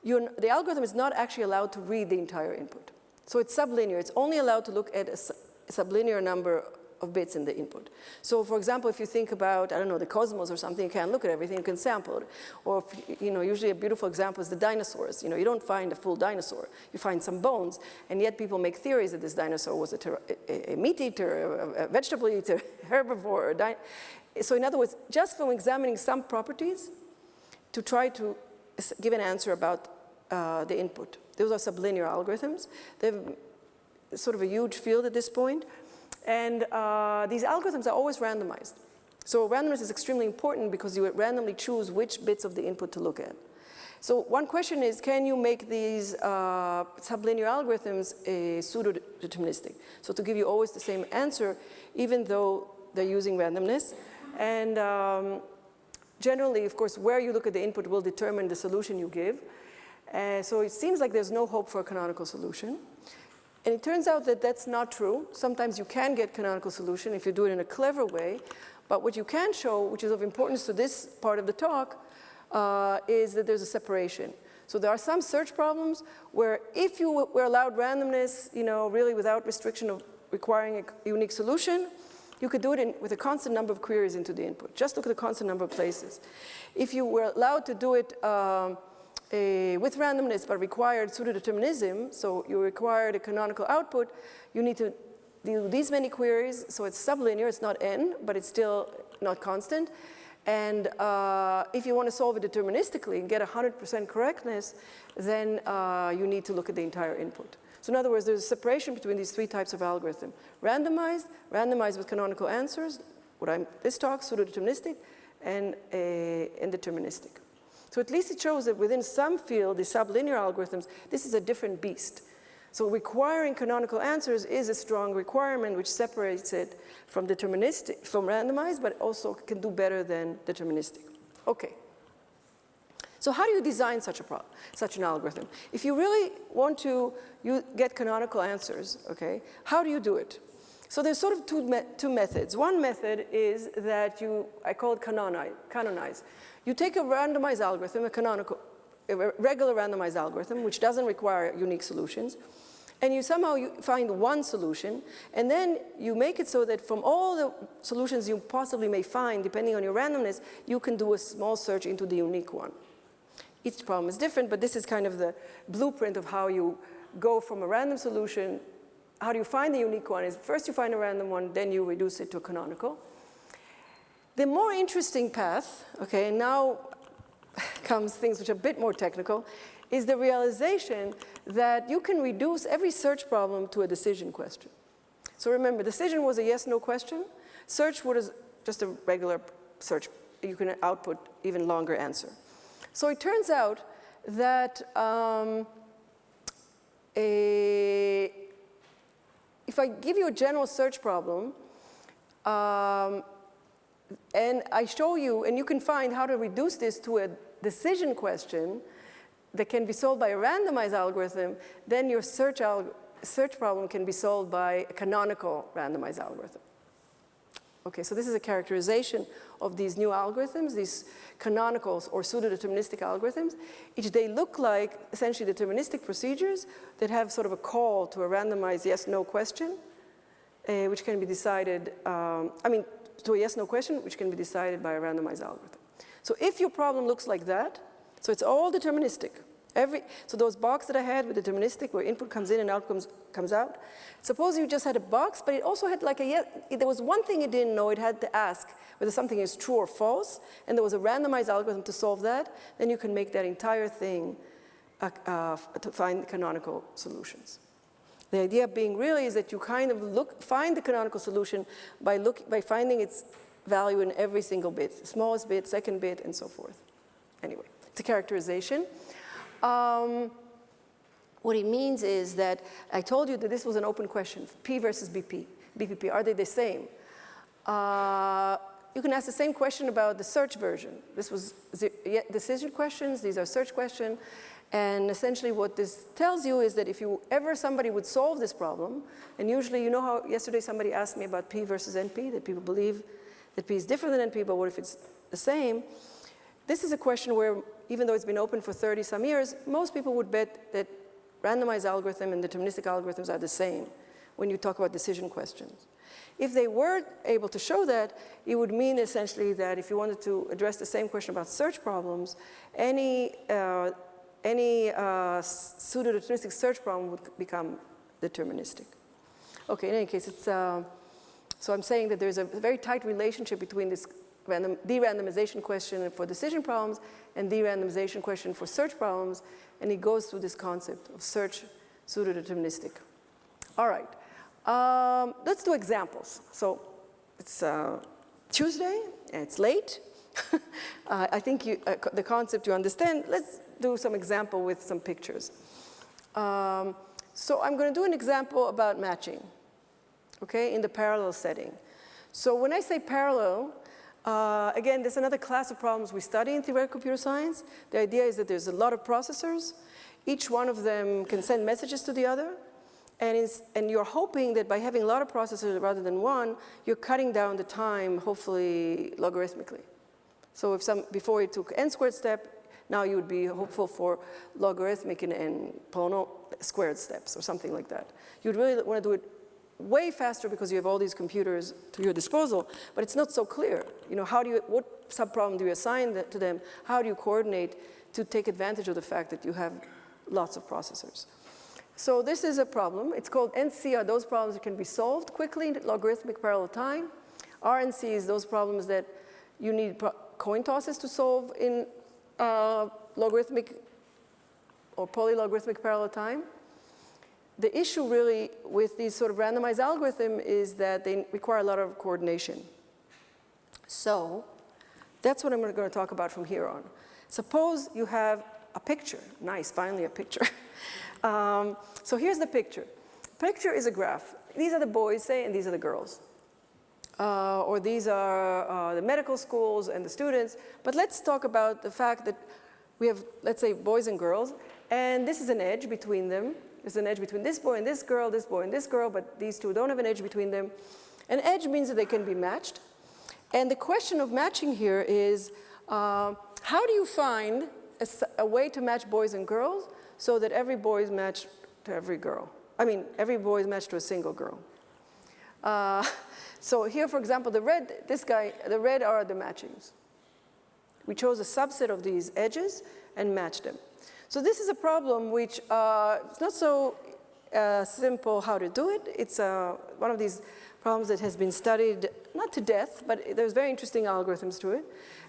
the algorithm is not actually allowed to read the entire input. So it's sublinear. It's only allowed to look at a, a sublinear number of bits in the input. So for example, if you think about, I don't know, the cosmos or something, you can't look at everything, you can sample it. Or, if, you know, usually a beautiful example is the dinosaurs. You know, you don't find a full dinosaur, you find some bones, and yet people make theories that this dinosaur was a, a, a meat eater, a, a, vegetable eater, herbivore. so in other words, just from examining some properties to try to give an answer about uh, the input. Those are sublinear algorithms. They're sort of a huge field at this point. And uh, these algorithms are always randomized. So randomness is extremely important because you randomly choose which bits of the input to look at. So one question is, can you make these uh, sublinear algorithms uh, pseudo-deterministic? So to give you always the same answer, even though they're using randomness. And um, generally, of course, where you look at the input will determine the solution you give. Uh, so it seems like there's no hope for a canonical solution. And it turns out that that's not true. Sometimes you can get canonical solution if you do it in a clever way. But what you can show, which is of importance to this part of the talk, uh, is that there's a separation. So there are some search problems where if you were allowed randomness, you know, really without restriction of requiring a unique solution, you could do it in, with a constant number of queries into the input. Just look at the constant number of places. If you were allowed to do it um, a, with randomness but required pseudodeterminism, so you required a canonical output, you need to do these many queries, so it's sublinear, it's not n, but it's still not constant. And uh, if you want to solve it deterministically and get 100% correctness, then uh, you need to look at the entire input. So in other words, there's a separation between these three types of algorithm. Randomized, randomized with canonical answers, what I'm, this talk, pseudo-deterministic, and a indeterministic. So at least it shows that within some field, the sublinear algorithms, this is a different beast. So requiring canonical answers is a strong requirement which separates it from deterministic, from randomized, but also can do better than deterministic. Okay. So how do you design such, a such an algorithm? If you really want to you get canonical answers, okay, how do you do it? So there's sort of two, me two methods. One method is that you, I call it canonize. canonize. You take a randomized algorithm, a canonical, a regular randomized algorithm, which doesn't require unique solutions, and you somehow you find one solution, and then you make it so that from all the solutions you possibly may find, depending on your randomness, you can do a small search into the unique one. Each problem is different, but this is kind of the blueprint of how you go from a random solution. How do you find the unique one is first you find a random one, then you reduce it to a canonical. The more interesting path, okay, and now comes things which are a bit more technical, is the realization that you can reduce every search problem to a decision question. So remember, decision was a yes-no question. Search was just a regular search. You can output even longer answer. So it turns out that um, a, if I give you a general search problem, um, and I show you, and you can find how to reduce this to a decision question that can be solved by a randomized algorithm, then your search, search problem can be solved by a canonical randomized algorithm. Okay, so this is a characterization of these new algorithms, these canonicals or pseudo-deterministic algorithms. Each they look like essentially deterministic procedures that have sort of a call to a randomized yes-no question, uh, which can be decided, um, I mean, to a yes-no question, which can be decided by a randomized algorithm. So if your problem looks like that, so it's all deterministic. Every, so those boxes that I had with deterministic, where input comes in and outcomes comes out, suppose you just had a box, but it also had like a, yes, there was one thing it didn't know, it had to ask whether something is true or false, and there was a randomized algorithm to solve that, then you can make that entire thing uh, uh, to find canonical solutions. The idea being really is that you kind of look, find the canonical solution by, look, by finding its value in every single bit, smallest bit, second bit, and so forth. Anyway, it's a characterization. Um, What it means is that I told you that this was an open question, P versus BP, BPP, are they the same? Uh, you can ask the same question about the search version. This was decision questions, these are search questions. And essentially what this tells you is that if you ever somebody would solve this problem, and usually you know how yesterday somebody asked me about P versus NP, that people believe that P is different than NP, but what if it's the same? This is a question where even though it's been open for 30 some years, most people would bet that randomized algorithm and deterministic algorithms are the same when you talk about decision questions. If they were able to show that, it would mean essentially that if you wanted to address the same question about search problems, any, uh, any uh, pseudo-deterministic search problem would become deterministic. Okay, in any case, it's, uh, so I'm saying that there's a very tight relationship between this random, de-randomization question for decision problems and de-randomization question for search problems, and it goes through this concept of search pseudo-deterministic. All right. Um, let's do examples. So it's uh, Tuesday, it's late. uh, I think you, uh, the concept you understand. Let's do some example with some pictures. Um, so I'm going to do an example about matching, okay, in the parallel setting. So when I say parallel, uh, again, there's another class of problems we study in theoretical computer science. The idea is that there's a lot of processors. Each one of them can send messages to the other. And, and, you're hoping that by having a lot of processors rather than one, you're cutting down the time, hopefully logarithmically. So if some, before you took n squared step, now you would be hopeful for logarithmic and, polynomial squared steps or something like that. You'd really want to do it way faster because you have all these computers to your disposal, but it's not so clear. You know, how do you, what subproblem do you assign to them? How do you coordinate to take advantage of the fact that you have lots of processors? So this is a problem. It's called NC are those problems that can be solved quickly in logarithmic parallel time. RNC is those problems that you need coin tosses to solve in uh, logarithmic or polylogarithmic parallel time. The issue really with these sort of randomized algorithm is that they require a lot of coordination. So that's what I'm going to talk about from here on. Suppose you have a picture. Nice, finally a picture. Um, so here's the picture. Picture is a graph. These are the boys, say, and these are the girls. Uh, or these are uh, the medical schools and the students. But let's talk about the fact that we have, let's say, boys and girls, and this is an edge between them. There's an edge between this boy and this girl, this boy and this girl, but these two don't have an edge between them. An edge means that they can be matched. And the question of matching here is, uh, how do you find a, a way to match boys and girls so that every boy is matched to every girl. I mean, every boy is matched to a single girl. Uh, so here, for example, the red, this guy, the red are the matchings. We chose a subset of these edges and matched them. So this is a problem which uh, it's not so uh, simple how to do it. It's uh, one of these problems that has been studied, not to death, but there's very interesting algorithms to it.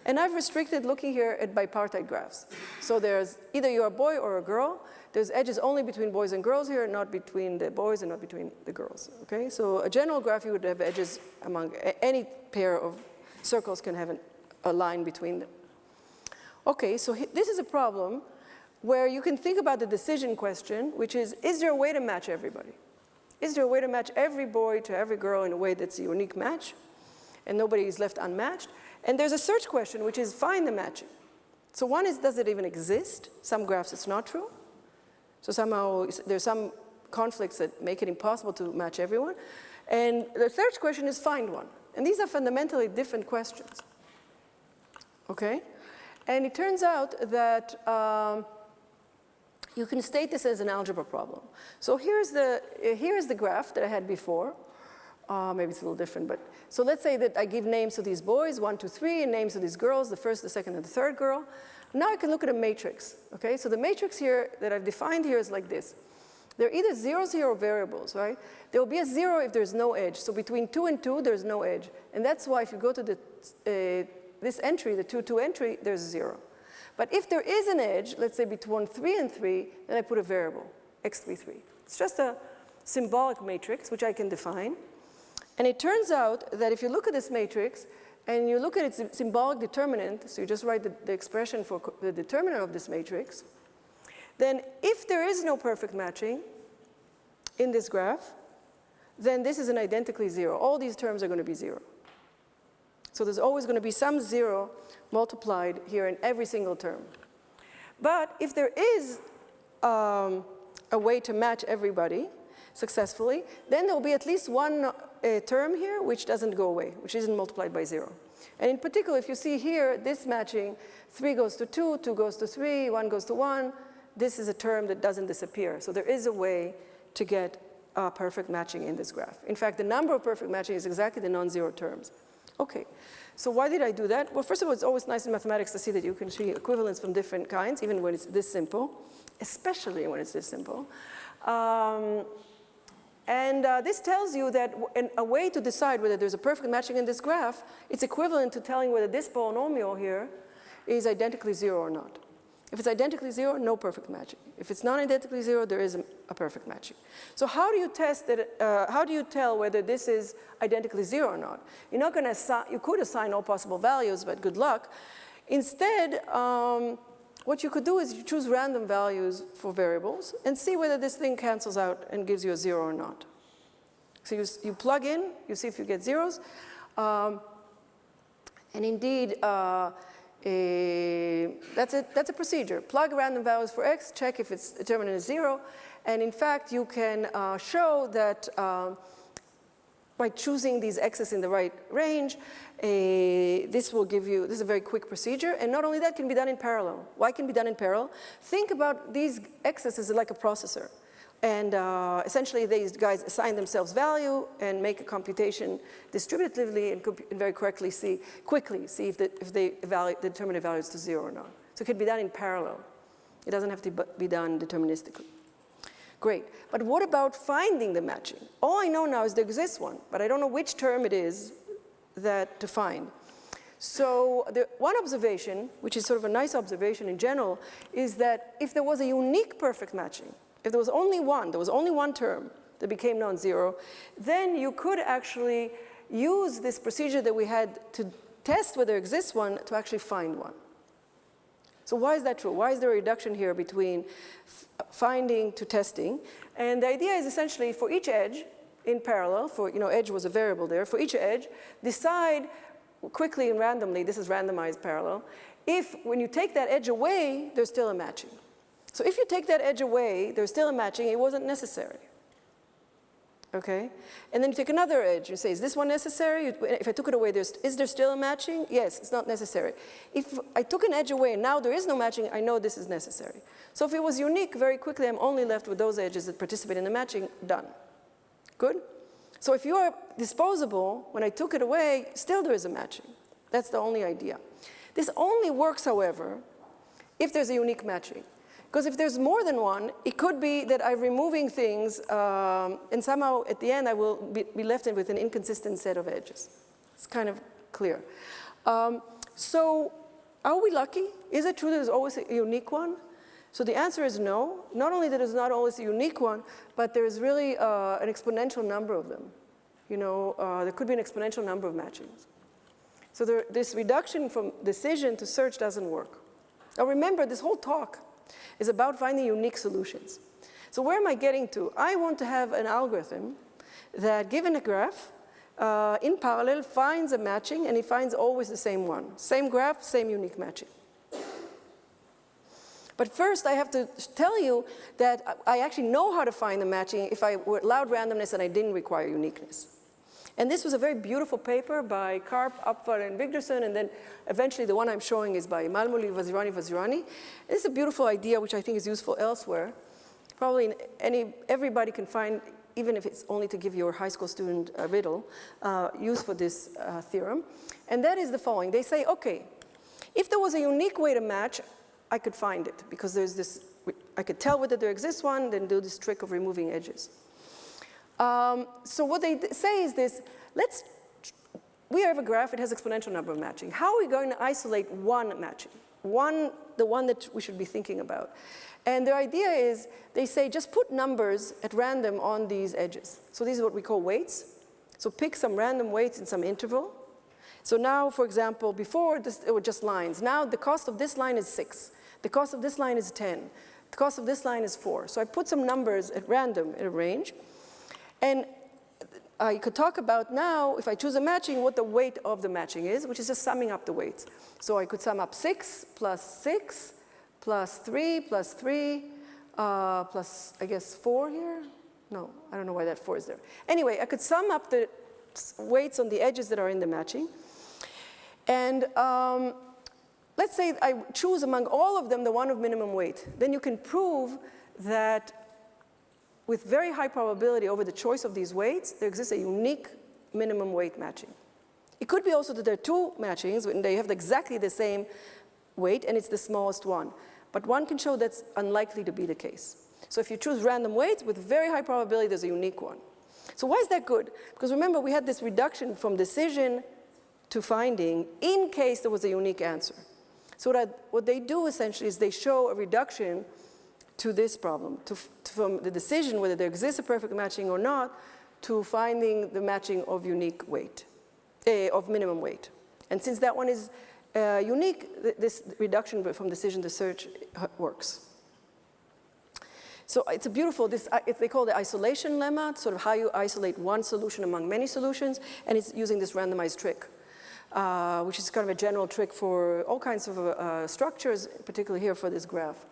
And I've restricted looking here at bipartite graphs. So there's either you're a boy or a girl. There's edges only between boys and girls here, not between the boys and not between the girls, okay? So a general graph, you would have edges among any pair of circles can have an, a line between them. Okay, so this is a problem where you can think about the decision question, which is, is there a way to match everybody? Is there a way to match every boy to every girl in a way that's a unique match? And nobody is left unmatched? And there's a search question, which is find the matching. So one is, does it even exist? Some graphs it's not true. So somehow there's some conflicts that make it impossible to match everyone. And the search question is find one. And these are fundamentally different questions. Okay? And it turns out that um, you can state this as an algebra problem. So here's the, here's the graph that I had before. Uh, maybe it's a little different, but so let's say that I give names to these boys, one, two, three, and names to these girls, the first, the second, and the third girl. Now I can look at a matrix, okay? So the matrix here that I've defined here is like this. They're either zero, zero variables, right? There will be a zero if there's no edge. So between two and two, there's no edge. And that's why if you go to the, uh, this entry, the two, two entry, there's zero. But if there is an edge, let's say between three and three, then I put a variable, x3, 3. It's just a symbolic matrix, which I can define. And it turns out that if you look at this matrix and you look at its symbolic determinant, so you just write the, the expression for the determinant of this matrix, then if there is no perfect matching in this graph, then this is an identically zero. All these terms are going to be zero. So there's always going to be some zero multiplied here in every single term. But if there is um, a way to match everybody successfully, then there will be at least one uh, term here which doesn't go away, which isn't multiplied by zero. And in particular, if you see here, this matching, 3 goes to 2, 2 goes to 3, 1 goes to 1, this is a term that doesn't disappear. So there is a way to get uh, perfect matching in this graph. In fact, the number of perfect matching is exactly the non-zero terms. Okay, so why did I do that? Well, first of all, it's always nice in mathematics to see that you can see equivalents from different kinds, even when it's this simple, especially when it's this simple. Um, and uh, this tells you that a way to decide whether there's a perfect matching in this graph, it's equivalent to telling whether this polynomial here is identically zero or not. If it's identically zero, no perfect matching. If it's non-identically zero, there is a, a, perfect matching. So how do you test that, uh, how do you tell whether this is identically zero or not? You're not gonna assign, you could assign all possible values, but good luck. Instead, um, what you could do is you choose random values for variables and see whether this thing cancels out and gives you a zero or not. So you, you plug in, you see if you get zeros. Um, and indeed, uh, a, that's, a, that's a procedure. Plug random values for x, check if its determinant is zero, and in fact you can uh, show that uh, by choosing these x's in the right range, a, this will give you, this is a very quick procedure, and not only that can be done in parallel. Why can be done in parallel? Think about these x's as like a processor. And uh, essentially, these guys assign themselves value and make a computation distributively and, and very correctly see, quickly see if, the, if they evaluate, the determinant value is to zero or not. So it could be done in parallel. It doesn't have to be done deterministically. Great. But what about finding the matching? All I know now is there exists one, but I don't know which term it is that to find. So the one observation, which is sort of a nice observation in general, is that if there was a unique perfect matching, if there was only one, there was only one term that became non-zero, then you could actually use this procedure that we had to test whether there exists one to actually find one. So why is that true? Why is there a reduction here between finding to testing? And the idea is essentially for each edge in parallel, for, you know, edge was a variable there, for each edge, decide quickly and randomly, this is randomized parallel, if when you take that edge away, there's still a matching. So if you take that edge away, there's still a matching, it wasn't necessary. Okay? And then you take another edge, you say, is this one necessary? If I took it away, is there still a matching? Yes, it's not necessary. If I took an edge away and now there is no matching, I know this is necessary. So if it was unique, very quickly I'm only left with those edges that participate in the matching, done. Good? So if you are disposable, when I took it away, still there is a matching. That's the only idea. This only works, however, if there's a unique matching. Because if there's more than one, it could be that I'm removing things um, and somehow at the end I will be, be, left with an inconsistent set of edges. It's kind of clear. Um, so are we lucky? Is it true that there's always a unique one? So the answer is no. Not only that it's not always a unique one, but there's really uh, an exponential number of them. You know, uh, there could be an exponential number of matchings. So there, this reduction from decision to search doesn't work. Now remember, this whole talk is about finding unique solutions. So where am I getting to? I want to have an algorithm that, given a graph, uh, in parallel finds a matching and it finds always the same one. Same graph, same unique matching. But first I have to tell you that I actually know how to find the matching if I allowed randomness and I didn't require uniqueness. And this was a very beautiful paper by Karp, Upfal, and Wigderson, and then eventually the one I'm showing is by Mulmuley, Vazirani, Vazirani. This is a beautiful idea which I think is useful elsewhere. Probably any, everybody can find, even if it's only to give your high school student a riddle, uh, use for this uh, theorem. And that is the following. They say, okay, if there was a unique way to match, I could find it because there's this, I could tell whether there exists one, then do this trick of removing edges. Um, so what they say is this, let's, we have a graph, it has exponential number of matching. How are we going to isolate one matching? One, the one that we should be thinking about. And the idea is, they say just put numbers at random on these edges. So these are what we call weights. So pick some random weights in some interval. So now, for example, before this, it were just lines. Now the cost of this line is six. The cost of this line is 10. The cost of this line is 4. So I put some numbers at random in a range. And I could talk about now, if I choose a matching, what the weight of the matching is, which is just summing up the weights. So I could sum up 6 plus 6 plus 3 plus 3 uh, plus, I guess, 4 here. No, I don't know why that 4 is there. Anyway, I could sum up the weights on the edges that are in the matching. And um, let's say I choose among all of them the one of minimum weight. Then you can prove that with very high probability over the choice of these weights, there exists a unique minimum weight matching. It could be also that there are two matchings and they have exactly the same weight and it's the smallest one. But one can show that's unlikely to be the case. So if you choose random weights with very high probability, there's a unique one. So why is that good? Because remember, we had this reduction from decision to finding in case there was a unique answer. So what, I, what they do essentially is they show a reduction to this problem, to, from the decision whether there exists a perfect matching or not, to finding the matching of unique weight, uh, of minimum weight. And since that one is uh, unique, th this reduction from decision to search works. So it's a beautiful, this, uh, they call it the isolation lemma, sort of how you isolate one solution among many solutions, and it's using this randomized trick. Uh, which is kind of a general trick for all kinds of uh, structures, particularly here for this graph.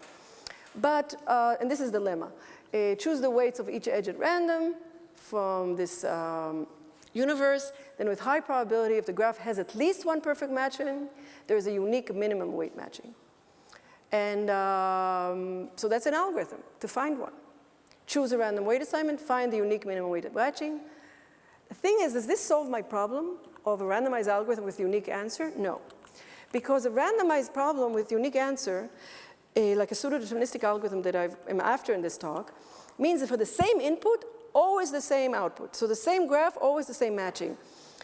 But, uh, and this is the lemma, uh, choose the weights of each edge at random from this um, universe, then with high probability, if the graph has at least one perfect matching, there is a unique minimum weight matching. And um, so that's an algorithm to find one. Choose a random weight assignment, find the unique minimum weight matching. The thing is, does this solve my problem of a randomized algorithm with unique answer? No. Because a randomized problem with unique answer a, like a pseudo-deterministic algorithm that I am after in this talk, means that for the same input, always the same output. So the same graph, always the same matching.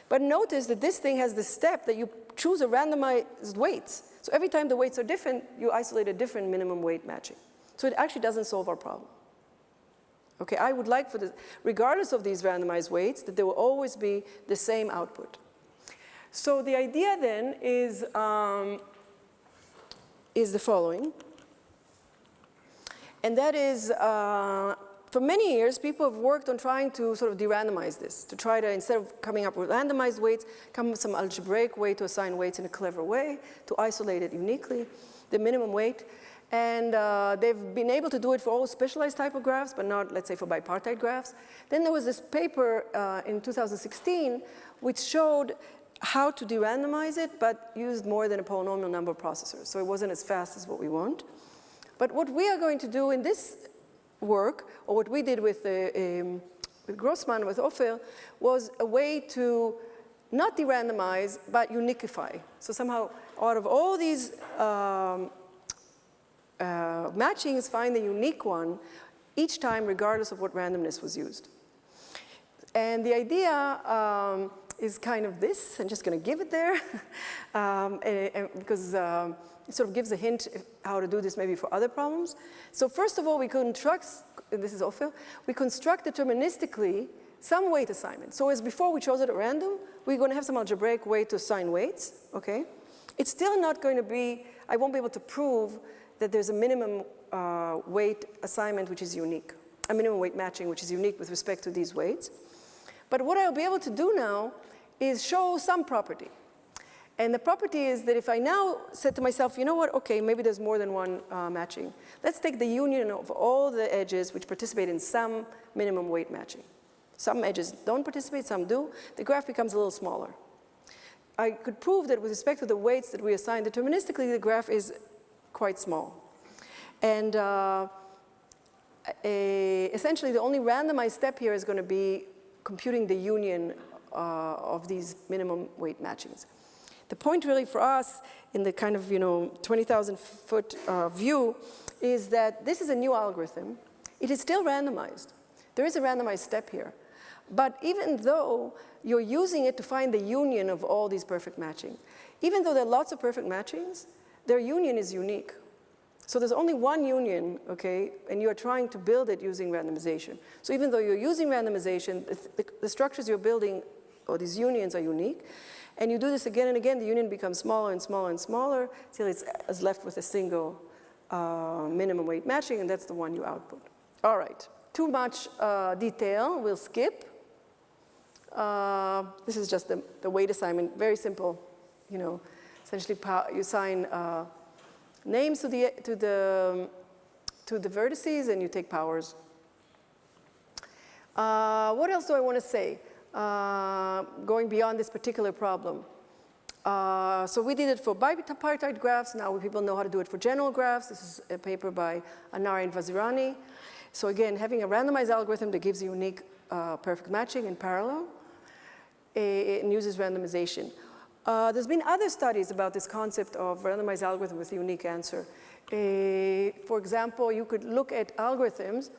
But notice that this thing has the step that you choose a randomized weights. So every time the weights are different, you isolate a different minimum weight matching. So it actually doesn't solve our problem. Okay, I would like for the, regardless of these randomized weights, that there will always be the same output. So the idea then is, um, is the following. And that is, uh, for many years, people have worked on trying to sort of de-randomize this, to try to, instead of coming up with randomized weights, come up with some algebraic way to assign weights in a clever way, to isolate it uniquely, the minimum weight. And uh, they've been able to do it for all specialized type of graphs, but not, let's say, for bipartite graphs. Then there was this paper uh, in 2016 which showed how to de-randomize it, but used more than a polynomial number of processors. So it wasn't as fast as what we want. But what we are going to do in this work, or what we did with, uh, um, with Grossman, with Ofer, was a way to not de-randomize, but uniquify. So somehow, out of all these um, uh, matchings, find the unique one each time, regardless of what randomness was used. And the idea um, is kind of this. I'm just going to give it there um, and, and because um, it sort of gives a hint how to do this maybe for other problems. So first of all, we construct, this is Ofer, we construct deterministically some weight assignment. So as before we chose it at random, we're going to have some algebraic way to assign weights, okay? It's still not going to be, I won't be able to prove that there's a minimum uh, weight assignment which is unique, a minimum weight matching which is unique with respect to these weights. But what I'll be able to do now is show some property. And the property is that if I now said to myself, you know what, okay, maybe there's more than one uh, matching. Let's take the union of all the edges which participate in some minimum weight matching. Some edges don't participate, some do. The graph becomes a little smaller. I could prove that with respect to the weights that we assign deterministically, the graph is quite small. And uh, a, essentially, the only randomized step here is going to be computing the union uh, of these minimum weight matchings. The point really for us in the kind of, you know, 20,000 foot uh, view is that this is a new algorithm. It is still randomized. There is a randomized step here. But even though you're using it to find the union of all these perfect matching, even though there are lots of perfect matchings, their union is unique. So there's only one union, okay, and you're trying to build it using randomization. So even though you're using randomization, the, the, the structures you're building, or these unions are unique, and you do this again and again, the union becomes smaller and smaller and smaller till it's left with a single uh, minimum weight matching, and that's the one you output. All right, too much uh, detail, we'll skip. Uh, this is just the, the weight assignment, very simple, you know, essentially you assign uh, names to the, to, the, to the vertices and you take powers. Uh, what else do I want to say? Uh, going beyond this particular problem. Uh, so we did it for bipartite graphs. Now people know how to do it for general graphs. This is a paper by Anari and Vazirani. So again, having a randomized algorithm that gives you unique uh, perfect matching in parallel eh, and uses randomization. Uh, there's been other studies about this concept of randomized algorithm with unique answer. Uh, for example, you could look at algorithms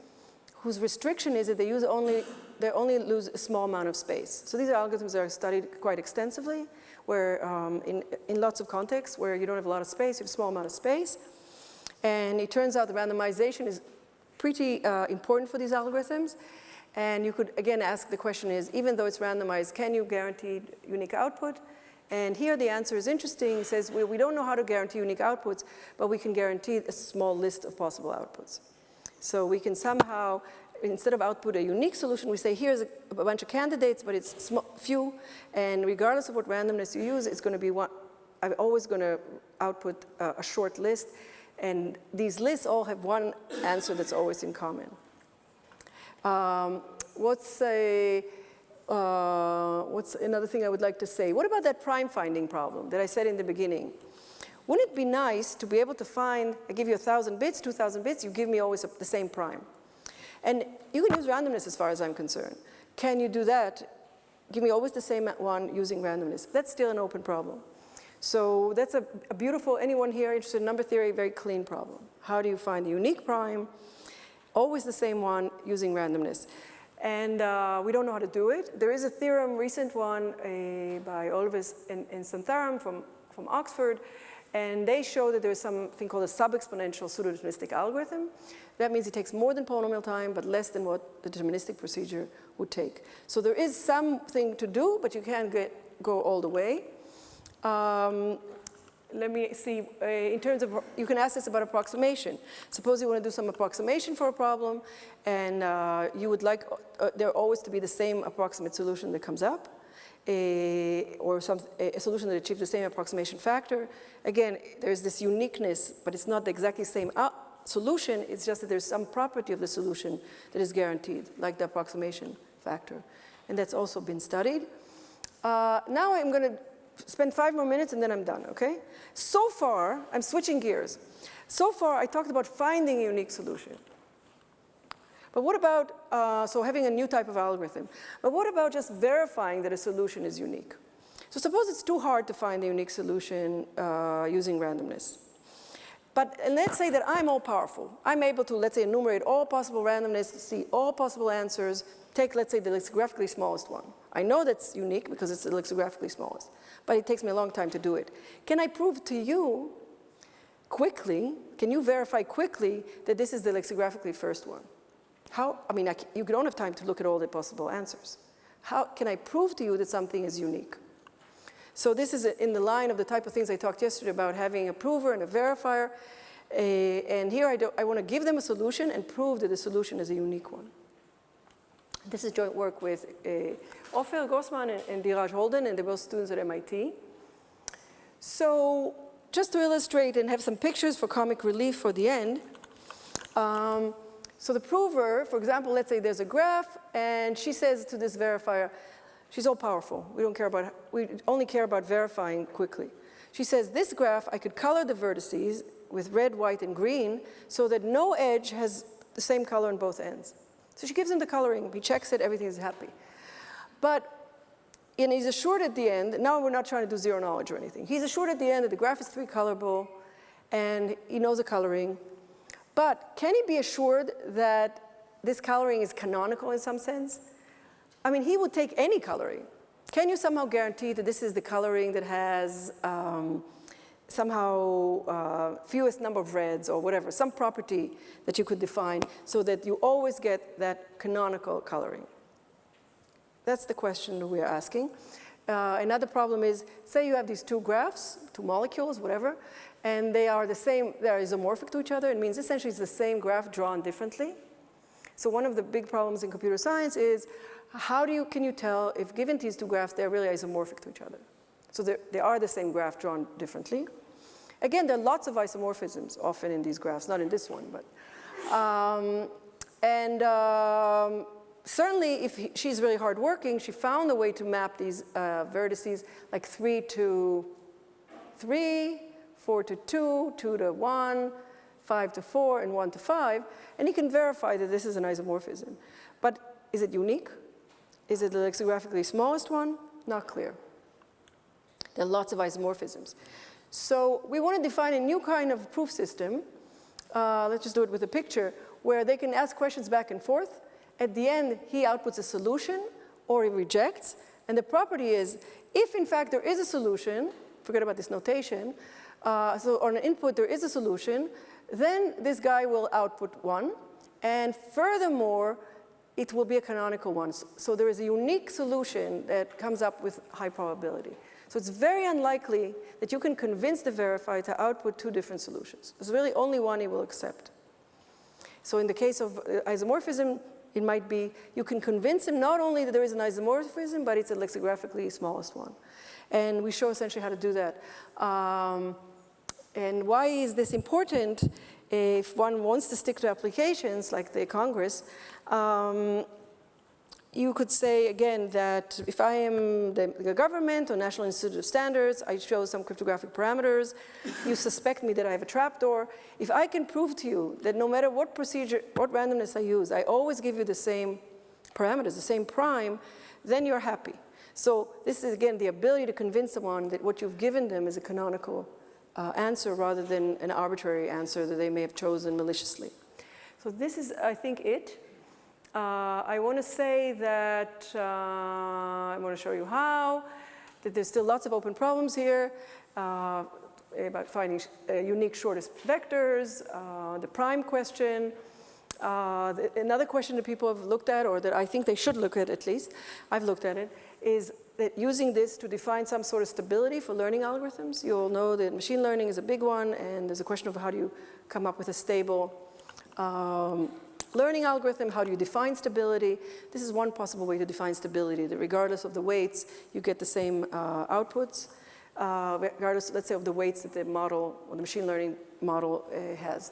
whose restriction is that they use only, they only lose a small amount of space. So these algorithms are studied quite extensively, where um, in, in lots of contexts where you don't have a lot of space, you have a small amount of space. And it turns out the randomization is pretty uh, important for these algorithms. And you could, again, ask the question is, even though it's randomized, can you guarantee unique output? And here the answer is interesting. It says, well, we don't know how to guarantee unique outputs, but we can guarantee a small list of possible outputs. So we can somehow, instead of output a unique solution, we say here's a, a bunch of candidates, but it's few, and regardless of what randomness you use, it's going to be one, I'm always going to output a, short list, and these lists all have one answer that's always in common. Um, what's a, uh, what's another thing I would like to say? What about that prime finding problem that I said in the beginning? Wouldn't it be nice to be able to find, I give you 1,000 bits, 2,000 bits, you give me always the same prime. And you can use randomness as far as I'm concerned. Can you do that? Give me always the same one using randomness. That's still an open problem. So that's a, a beautiful, anyone here interested in number theory, very clean problem. How do you find the unique prime? Always the same one using randomness. And uh, we don't know how to do it. There is a theorem, recent one uh, by Oliveira and, and Santhanam from, from Oxford, and they show that there's something called a sub-exponential pseudo-deterministic algorithm. That means it takes more than polynomial time, but less than what the deterministic procedure would take. So there is something to do, but you can't get, go all the way. Um, let me see, uh, in terms of, you can ask this about approximation. Suppose you want to do some approximation for a problem, and uh, you would like uh, there always to be the same approximate solution that comes up or some, a solution that achieves the same approximation factor. Again, there's this uniqueness, but it's not the exactly same solution, it's just that there's some property of the solution that is guaranteed, like the approximation factor. And that's also been studied. Uh, now I'm going to spend five more minutes and then I'm done, okay? So far, I'm switching gears. So far, I talked about finding a unique solution. But what about, uh, so having a new type of algorithm. But what about just verifying that a solution is unique? So suppose it's too hard to find a unique solution uh, using randomness. But let's say that I'm all powerful. I'm able to, let's say, enumerate all possible randomness, see all possible answers, take, let's say, the lexicographically smallest one. I know that's unique because it's the lexicographically smallest, but it takes me a long time to do it. Can I prove to you quickly, can you verify quickly that this is the lexicographically first one? How, I mean, I, you don't have time to look at all the possible answers. How can I prove to you that something is unique? So this is in the line of the type of things I talked yesterday about having a prover and a verifier. Uh, and here I, I want to give them a solution and prove that the solution is a unique one. This is joint work with uh, Ofer Grossman and, and Dhiraj Holden, and they're both students at MIT. So just to illustrate and have some pictures for comic relief for the end, um, so the prover, for example, let's say there's a graph and she says to this verifier, she's all powerful. We don't care about, we only care about verifying quickly. She says this graph, I could color the vertices with red, white, and green so that no edge has the same color on both ends. So she gives him the coloring, he checks it, everything is happy. But and he's assured at the end, now we're not trying to do zero knowledge or anything. He's assured at the end that the graph is three colorable and he knows the coloring but can he be assured that this coloring is canonical in some sense? I mean, he would take any coloring. Can you somehow guarantee that this is the coloring that has um, somehow uh, fewest number of reds or whatever, some property that you could define so that you always get that canonical coloring? That's the question we're asking. Uh, another problem is, say you have these two graphs, two molecules, whatever, and they are the same, they are isomorphic to each other. It means essentially it's the same graph drawn differently. So one of the big problems in computer science is how do you, can you tell if given these two graphs, they're really isomorphic to each other? So they are the same graph drawn differently. Again, there are lots of isomorphisms often in these graphs, not in this one, but. Um, and um, certainly if he, she's really hardworking, she found a way to map these uh, vertices like three to three, four to two, two to one, five to four, and one to five, and he can verify that this is an isomorphism. But is it unique? Is it the lexicographically smallest one? Not clear. There are lots of isomorphisms. So we want to define a new kind of proof system. Uh, let's just do it with a picture where they can ask questions back and forth. At the end, he outputs a solution or he rejects. And the property is, if in fact there is a solution, forget about this notation, uh, so on an input there is a solution, then this guy will output one. And furthermore, it will be a canonical one. So there is a unique solution that comes up with high probability. So it's very unlikely that you can convince the verifier to output two different solutions. There's really only one he will accept. So in the case of uh, isomorphism, it might be you can convince him not only that there is an isomorphism, but it's a lexicographically smallest one. And we show essentially how to do that. Um, and why is this important? If one wants to stick to applications like the Congress, um, you could say again that if I am the, the, government or National Institute of Standards, I show some cryptographic parameters, you suspect me that I have a trapdoor. If I can prove to you that no matter what procedure, what randomness I use, I always give you the same parameters, the same prime, then you're happy. So this is again the ability to convince someone that what you've given them is a canonical uh, answer rather than an arbitrary answer that they may have chosen maliciously. So this is, I think, it. Uh, I want to say that uh, I want to show you how, that there's still lots of open problems here uh, about finding uh, unique shortest vectors, uh, the prime question. Uh, the, another question that people have looked at, or that I think they should look at at least, I've looked at it, is that using this to define some sort of stability for learning algorithms. You all know that machine learning is a big one, and there's a question of how do you come up with a stable um, learning algorithm, how do you define stability? This is one possible way to define stability, that regardless of the weights, you get the same uh, outputs, uh, regardless, let's say, of the weights that the model, or the machine learning model uh, has.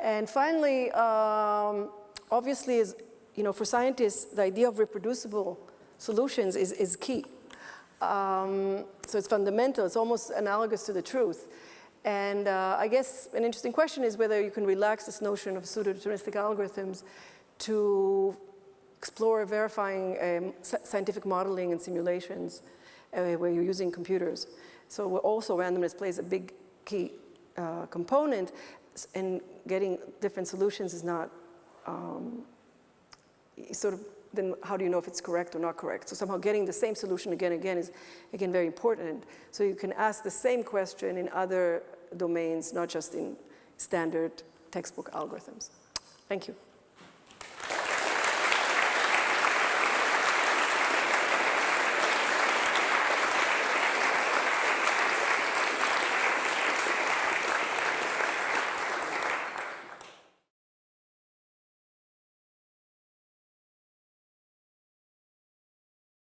And finally, um, obviously, is, you know, for scientists, the idea of reproducible solutions is, is key. Um, so it's fundamental, it's almost analogous to the truth. And uh, I guess an interesting question is whether you can relax this notion of pseudo-deterministic algorithms to explore verifying um, scientific modeling and simulations uh, where you're using computers. So also randomness plays a big key uh, component and getting different solutions is not um, sort of then how do you know if it's correct or not correct? So somehow getting the same solution again and again is, again, very important. So you can ask the same question in other domains, not just in standard textbook algorithms. Thank you.